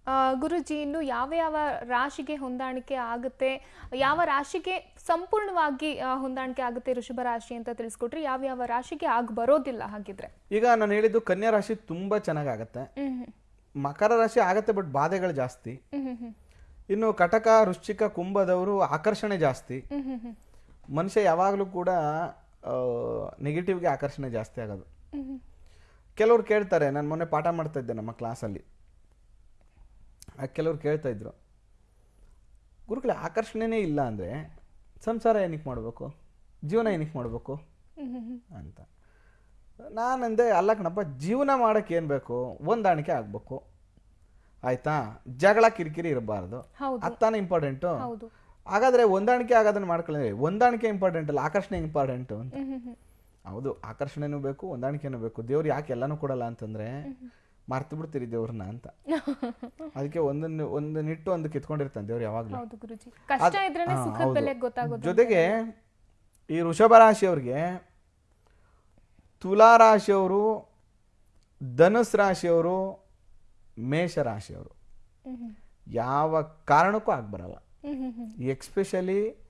ಆ, ಗುರುಜಿ ಇನ್ನು ಯಾವ ಯಾವ ರಾಶಿಗೆ ಹೊಂದಾಣಿಕೆ ಆಗುತ್ತೆ ಯಾವ ರಾಶಿಗೆ ಸಂಪೂರ್ಣವಾಗಿ ಹೊಂದಾಣಿಕೆ ಆಗುತ್ತೆ ಋಷಭ ರಾಶಿ ಅಂತ ತಿಳಿಸ್ಕೊಟ್ರಿ ಯಾವ ಯಾವ ರಾಶಿಗೆ ಆಗ ಬರೋದಿಲ್ಲ ಹಾಗಿದ್ರೆ. ಈಗ ನಾನು ಹೇಳಿದ್ದು ಕನ್ಯಾ ರಾಶಿ ತುಂಬಾ ಚೆನ್ನಾಗಾಗತ್ತೆ. ಮಕರ ರಾಶಿ ಆಗತ್ತೆ ಬಟ್ ಬಾಧೆಗಳು ಜಾಸ್ತಿ. ಇನ್ನು ಕಟಕ ವೃಶ್ಚಿಕ ಕುಂಭದವರು ಆಕರ್ಷಣೆ ಜಾಸ್ತಿ. ಮನುಷ್ಯ ಯಾವಾಗಲೂ ಕೂಡ ನೆಗೆಟಿವ್ಗೆ ಆಕರ್ಷಣೆ ಜಾಸ್ತಿ ಆಗೋದು. ಕೆಲವ್ರು ಕೇಳ್ತಾರೆ ನಾನು ಮೊನ್ನೆ ಪಾಠ ಮಾಡ್ತಾ ಇದ್ದೆ ನಮ್ಮ ಕ್ಲಾಸಲ್ಲಿ ಕೆಲವ್ರು ಕೇಳ್ತಾ ಇದ್ರು ಗುರುಗಳೇ ಆಕರ್ಷಣೆನೇ ಇಲ್ಲ ಅಂದರೆ ಸಂಸಾರ ಏನಕ್ಕೆ ಮಾಡಬೇಕು? ಜೀವನ ಏನಕ್ಕೆ ಮಾಡಬೇಕು? ಅಂತ. ನಾನಂದೆ ಅಲ್ಲ ಕಣಪ್ಪ ಜೀವನ ಮಾಡೋಕ್ಕೆ ಏನು ಬೇಕು? ಹೊಂದಾಣಿಕೆ ಆಗಬೇಕು. ಆಯಿತಾ? ಜಗಳ ಕಿರಿಕಿರಿ ಇರಬಾರ್ದು. ಅದು ತಾನೇ ಇಂಪಾರ್ಟೆಂಟು ಹಾಗಾದರೆ ಹೊಂದಾಣಿಕೆ ಆಗೋದನ್ನ ಮಾಡ್ಕೊಳ್ಳಿ ಹೊಂದಾಣಿಕೆ ಇಂಪಾರ್ಟೆಂಟ್ ಅಲ್ಲ ಆಕರ್ಷಣೆ ಇಂಪಾರ್ಟೆಂಟ್ ಅಂತ. ಹೌದು ಆಕರ್ಷಣೆನೂ ಬೇಕು ಹೊಂದಾಣಿಕೆನೂ ಬೇಕು. ದೇವ್ರು ಯಾಕೆ ಎಲ್ಲನೂ ಕೊಡಲ್ಲ ಅಂತಂದ್ರೆ ಮರ್ತು ಬಿಡ್ತೀರಿ ದೇವ್ರನ್ನ ಅಂತ. ಅದಕ್ಕೆ ಒಂದನ್ನು ಒಂದು ನಿಟ್ಟು ಒಂದು ಕಿತ್ಕೊಂಡಿರ್ತಾನೆ ದೇವ್ರು ಯಾವಾಗಲೂ. ಜೊತೆಗೆ ಈ ವೃಷಭ ರಾಶಿಯವ್ರಿಗೆ ತುಲಾ ರಾಶಿಯವರು ಧನುಸ್ ರಾಶಿಯವರು ಮೇಷ ರಾಶಿಯವರು. ಯಾವ ಕಾರಣಕ್ಕೂ ಆಗ್ಬರಲ್ಲ. ಎಕ್ಸ್ಪೆಷಲಿ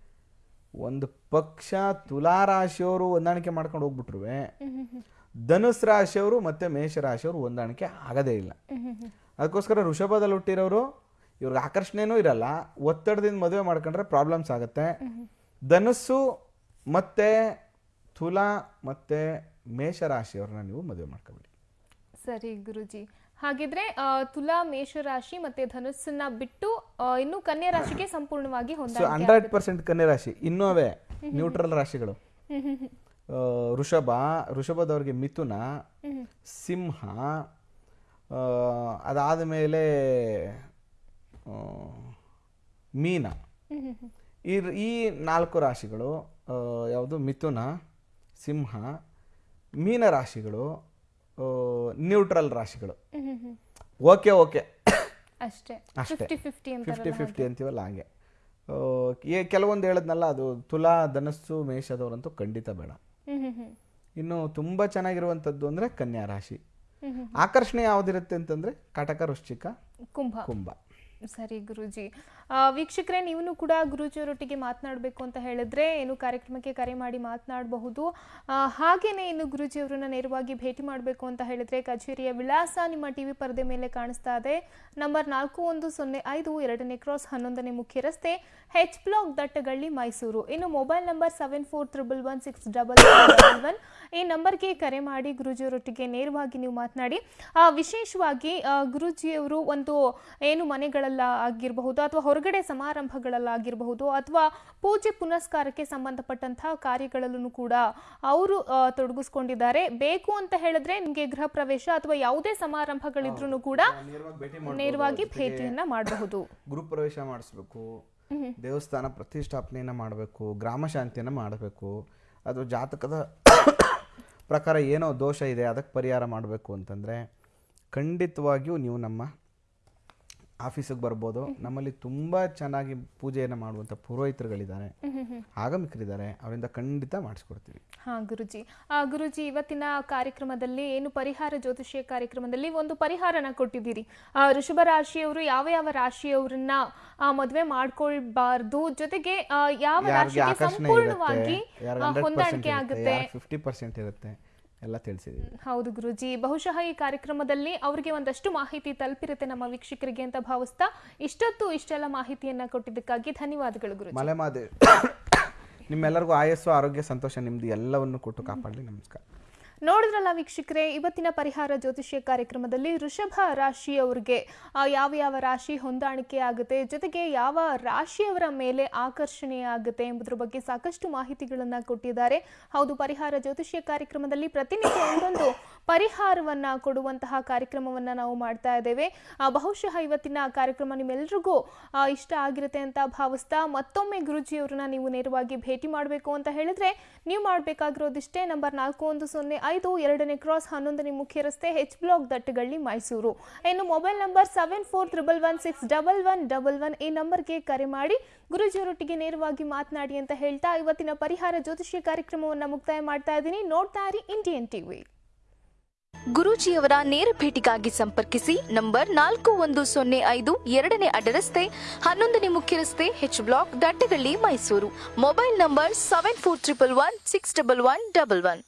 ಒಂದು ಪಕ್ಷ ತುಲಾ ರಾಶಿಯವರು ಹೊಂದಾಣಿಕೆ ಮಾಡ್ಕೊಂಡು ಹೋಗ್ಬಿಟ್ರು ಧನುಸ್ ರಾಶಿಯವರು ಮತ್ತೆ ಮೇಷ ರಾಶಿಯವರು ಹೊಂದಾಣಿಕೆ ಆಗದೇ ಇಲ್ಲ. ಅದಕ್ಕೋಸ್ಕರ ಋಷಭದಲ್ಲಿ ಹುಟ್ಟಿರೋರು ಇವ್ರಿಗೆ ಆಕರ್ಷಣೆನೂ ಇರಲ್ಲ. ಒತ್ತಡದಿಂದ ಮದುವೆ ಮಾಡ್ಕೊಂಡ್ರೆ ಪ್ರಾಬ್ಲಮ್ಸ್ ಆಗುತ್ತೆ. ಧನುಸ್ಸು ಮತ್ತೆ ತುಲಾ ಮತ್ತೆ ಮೇಷ ರಾಶಿಯವ್ರನ್ನ ನೀವು ಮದುವೆ ಮಾಡ್ಕೊಬೇಡಿ. ಸರಿ ಗುರುಜಿ. ಹಾಗಿದ್ರೆ ತುಲಾ ಮೇಷ ರಾಶಿ ಮತ್ತೆ ಧನುಸ್ಸನ್ನ ಬಿಟ್ಟು ಇನ್ನು ಕನ್ಯಾ ರಾಶಿಗೆ ಸಂಪೂರ್ಣವಾಗಿ ಹಂಡ್ರೆಡ್ ಪರ್ಸೆಂಟ್ ಕನ್ಯಾ ರಾಶಿ. ಇನ್ನೂ ಅವೇ ನ್ಯೂಟ್ರಲ್ ರಾಶಿಗಳು. ಋಷಭ ಋಷಭದವ್ರಿಗೆ ಮಿಥುನ. ಸಿಂಹ ಅದಾದ ಮೇಲೆ ಮೀನ. ಈ ಈ ನಾಲ್ಕು ರಾಶಿಗಳು ಯಾವುದು? ಮಿಥುನ ಸಿಂಹ ಮೀನ ರಾಶಿಗಳು ನ್ಯೂಟ್ರಲ್ ರಾಶಿಗಳು. ಓಕೆ ಓಕೆ ಅಷ್ಟೇ. ಅಷ್ಟೇ. ಫಿಫ್ಟಿ ಫಿಫ್ಟಿ ಅಂತ ಫಿಫ್ಟಿ ಫಿಫ್ಟಿ ಅಂತೀವಲ್ಲ ಹಾಗೆ. ಕೆಲವೊಂದು ಹೇಳದ್ನಲ್ಲ ಅದು ತುಲಾ ಧನಸ್ಸು ಮೇಷದವರಂತೂ ಖಂಡಿತ ಬೇಡ. ಇನ್ನು ತುಂಬ ಚೆನ್ನಾಗಿರುವಂಥದ್ದು ಅಂದರೆ ಕನ್ಯಾ ರಾಶಿ. ಆಕರ್ಷಣೆ ಯಾವುದಿರುತ್ತೆ ಅಂತಂದ್ರೆ ಕಟಕ ವೃಶ್ಚಿಕ ಕುಂಭ. ಕುಂಭ. ಸರಿ ಗುರೂಜಿ. ವೀಕ್ಷಕರೇ ನೀವು ಕೂಡ ಗುರೂಜಿಯವರೊಟ್ಟಿಗೆ ಮಾತನಾಡಬೇಕು ಅಂತ ಹೇಳಿದ್ರೆ ಏನು ಕಾರ್ಯಕ್ರಮಕ್ಕೆ ಕರೆ ಮಾಡಿ ಮಾತನಾಡಬಹುದು. ಹಾಗೆಯೇ ಹಾಗೇನೆ ಇನ್ನು ಗುರೂಜಿಯವರನ್ನ ನೇರವಾಗಿ ಭೇಟಿ ಮಾಡಬೇಕು ಅಂತ ಹೇಳಿದ್ರೆ ಕಚೇರಿಯ ವಿಳಾಸ ನಿಮ್ಮ ಟಿವಿ ಪರದೆ ಮೇಲೆ ಕಾಣಿಸ್ತಾ ಇದೆ. ನಂಬರ್ ನಾಲ್ಕು ಒಂದು ಸೊನ್ನೆ ಐದು ಎರಡನೇ ಕ್ರಾಸ್ ಹನ್ನೊಂದನೇ ಮುಖ್ಯ ರಸ್ತೆ ಹೆಚ್ ಬ್ಲಾಕ್ ದಟ್ಟಗಳ್ಳಿ, ಮೈಸೂರು. ಇನ್ನು mobile number seven four triple one six double one ಈ ನಂಬರ್ಗೆ ಕರೆ ಮಾಡಿ ಗುರುಜಿಯವರೊಟ್ಟಿಗೆ ನೇರವಾಗಿ ನೀವು ಮಾತನಾಡಿ. ವಿಶೇಷವಾಗಿ ಗುರುಜಿಯವರು ಒಂದು ಏನು ಮನೆಗಳಲ್ಲ ಆಗಿರಬಹುದು ಅಥವಾ ಹೊರಗಡೆ ಸಮಾರಂಭಗಳಲ್ಲಾಗಿರಬಹುದು ಅಥವಾ ಪೂಜೆ ಪುನಸ್ಕಾರಕ್ಕೆ ಸಂಬಂಧಪಟ್ಟಂತಹ ಕಾರ್ಯಗಳಲ್ಲೂ ಕೂಡ ಅವರು ತೊಡಗಿಸ್ಕೊಂಡಿದ್ದಾರೆ. ಬೇಕು ಅಂತ ಹೇಳಿದ್ರೆ ನಿಮಗೆ ಗೃಹ ಪ್ರವೇಶ ಅಥವಾ ಯಾವುದೇ ಸಮಾರಂಭಗಳಿದ್ರೂ ಕೂಡ ನೇರವಾಗಿ ಭೇಟಿಯನ್ನ ಮಾಡಬಹುದು. ಗೃಹ ಪ್ರವೇಶ ಮಾಡಿಸ್ಬೇಕು ದೇವಸ್ಥಾನ ಪ್ರತಿಷ್ಠಾಪನೆಯನ್ನ ಮಾಡಬೇಕು ಗ್ರಾಮ ಶಾಂತಿಯನ್ನ ಮಾಡಬೇಕು ಅಥವಾ ಜಾತಕದ ಪ್ರಕಾರ ಏನೋ ದೋಷ ಇದೆ ಅದಕ್ಕೆ ಪರಿಹಾರ ಮಾಡಬೇಕು ಅಂತಂದರೆ ಖಂಡಿತವಾಗಿಯೂ ನೀವು ನಮ್ಮ ಆಫೀಸಿಗೆ ಬರ್ಬೋದು. ನಮ್ಮಲ್ಲಿ ತುಂಬ ಚೆನ್ನಾಗಿ ಪೂಜೆಯನ್ನು ಮಾಡುವಂಥ ಪುರೋಹಿತರುಗಳಿದ್ದಾರೆ. ಆಗಮಿಕರಿದ್ದಾರೆ. ಅವರಿಂದ ಖಂಡಿತ ಮಾಡಿಸ್ಕೊಡ್ತೀವಿ. ಹಾ ಗುರುಜಿ. ಆ ಗುರುಜಿ ಇವತ್ತಿನ ಕಾರ್ಯಕ್ರಮದಲ್ಲಿ ಏನು ಪರಿಹಾರ ಜ್ಯೋತಿಷ್ಯ ಕಾರ್ಯಕ್ರಮದಲ್ಲಿ ಒಂದು ಪರಿಹಾರನ ಕೊಟ್ಟಿದ್ದೀರಿ. ಆ, ವೃಷಭ ರಾಶಿಯವರು ಯಾವ ಯಾವ ರಾಶಿಯವರನ್ನ ಆ, ಮದುವೆ ಮಾಡ್ಕೊಳ್ಬಾರ್ದು ಜೊತೆಗೆ ಆ, ಯಾವ ರಾಶಿ ರಾಶಿಗೆ ಆಕರ್ಷಣೆ ಸಂಪೂರ್ಣವಾಗಿ ಆ, ಹಂಡ್ರೆಡ್ ಹೊಂದಾಣಿಕೆ ಆಗುತ್ತೆ? ಫಿಫ್ಟಿ ಪರ್ಸೆಂಟ್ ಇರುತ್ತೆ ಎಲ್ಲ ತಿಳಿಸಿದ್ದೀವಿ. ಹೌದು ಗುರುಜಿ. ಬಹುಶಃ ಈ ಕಾರ್ಯಕ್ರಮದಲ್ಲಿ ಅವರಿಗೆ ಒಂದಷ್ಟು ಮಾಹಿತಿ ತಲುಪಿರುತ್ತೆ ನಮ್ಮ ವೀಕ್ಷಕರಿಗೆ ಅಂತ ಭಾವಿಸ್ತಾ ಇಷ್ಟೊತ್ತು ಇಷ್ಟೆಲ್ಲ ಮಾಹಿತಿಯನ್ನ ಕೊಟ್ಟಿದ್ದಕ್ಕಾಗಿ ಧನ್ಯವಾದಗಳು ಗುರು ಮಲೆಮಾದೇವಿ ನಿಮ್ಮೆಲ್ಲರಿಗೂ ಆಯಸ್ಸು ಆರೋಗ್ಯ ಸಂತೋಷ ನಿಮ್ದು ಎಲ್ಲವನ್ನು ಕೊಟ್ಟು ಕಾಪಾಡಲಿ. ನಮಸ್ಕಾರ. ನೋಡಿದ್ರಲ್ಲ ವೀಕ್ಷಕರೇ, ಇವತ್ತಿನ ಪರಿಹಾರ ಜ್ಯೋತಿಷ್ಯ ಕಾರ್ಯಕ್ರಮದಲ್ಲಿ ವೃಷಭ ರಾಶಿಯವರಿಗೆ ಯಾವ ಯಾವ ರಾಶಿ ಹೊಂದಾಣಿಕೆ ಆಗುತ್ತೆ, ಜೊತೆಗೆ ಯಾವ ರಾಶಿಯವರ ಮೇಲೆ ಆಕರ್ಷಣೆ ಆಗುತ್ತೆ ಎಂಬುದರ ಬಗ್ಗೆ ಸಾಕಷ್ಟು ಮಾಹಿತಿಗಳನ್ನು ಕೊಟ್ಟಿದ್ದಾರೆ. ಹೌದು, ಪರಿಹಾರ ಜ್ಯೋತಿಷ್ಯ ಕಾರ್ಯಕ್ರಮದಲ್ಲಿ ಪ್ರತಿನಿತ್ಯ ಒಂದೊಂದು ಪರಿಹಾರವನ್ನ ಕೊಡುವಂತಹ ಕಾರ್ಯಕ್ರಮವನ್ನ ನಾವು ಮಾಡ್ತಾ ಇದ್ದೇವೆ. ಬಹುಶಃ ಇವತ್ತಿನ ಕಾರ್ಯಕ್ರಮ ನಿಮ್ಮೆಲ್ರಿಗೂ ಆ, ಇಷ್ಟ ಆಗಿರುತ್ತೆ ಅಂತ ಭಾವಿಸ್ತಾ ಮತ್ತೊಮ್ಮೆ ಗುರುಜಿಯವರನ್ನ ನೀವು ನೇರವಾಗಿ ಭೇಟಿ ಮಾಡಬೇಕು ಅಂತ ಹೇಳಿದ್ರೆ ನೀವು ಮಾಡಬೇಕಾಗಿರೋದಿಷ್ಟೇ ನಂಬರ್ ನಾಲ್ಕು ಒಂದು ಸೊನ್ನೆ ಐದು ಎರಡನೇ ಕ್ರಾಸ್ ಹನ್ನೊಂದನೇ ಮುಖ್ಯ ರಸ್ತೆ ಹೆಚ್ ಬ್ಲಾಕ್ ದಟ್ಟಗಳ್ಳಿ ಮೈಸೂರು. ಇನ್ನು mobile number seven four triple one six double one double one ಈ ನಂಬರ್ಗೆ ಕರೆ ಮಾಡಿ ಗುರುಜಿಯವರೊಟ್ಟಿಗೆ ನೇರವಾಗಿ ಮಾತನಾಡಿ ಅಂತ ಹೇಳ್ತಾ ಇವತ್ತಿನ ಪರಿಹಾರ ಜ್ಯೋತಿಷ್ಯ ಕಾರ್ಯಕ್ರಮವನ್ನು ಮುಕ್ತಾಯ ಮಾಡ್ತಾ ಇದ್ದೀನಿ. ನೋಡ್ತಾ ಇರಿ ಇಂಡಿಯನ್ ಟಿವಿ. ಗುರೂಜಿಯವರ ನೇರ ಭೇಟಿಗಾಗಿ ಸಂಪರ್ಕಿಸಿ ನಂಬರ್ ನಾಲ್ಕು ಒಂದು ಸೊನ್ನೆ ಐದು ಎರಡನೇ ಅಡ್ಡರಸ್ತೆ ಹನ್ನೊಂದನೇ ಮುಖ್ಯ ರಸ್ತೆ H block Dattagalli Mysuru. Mobile number seven four triple one six double one double one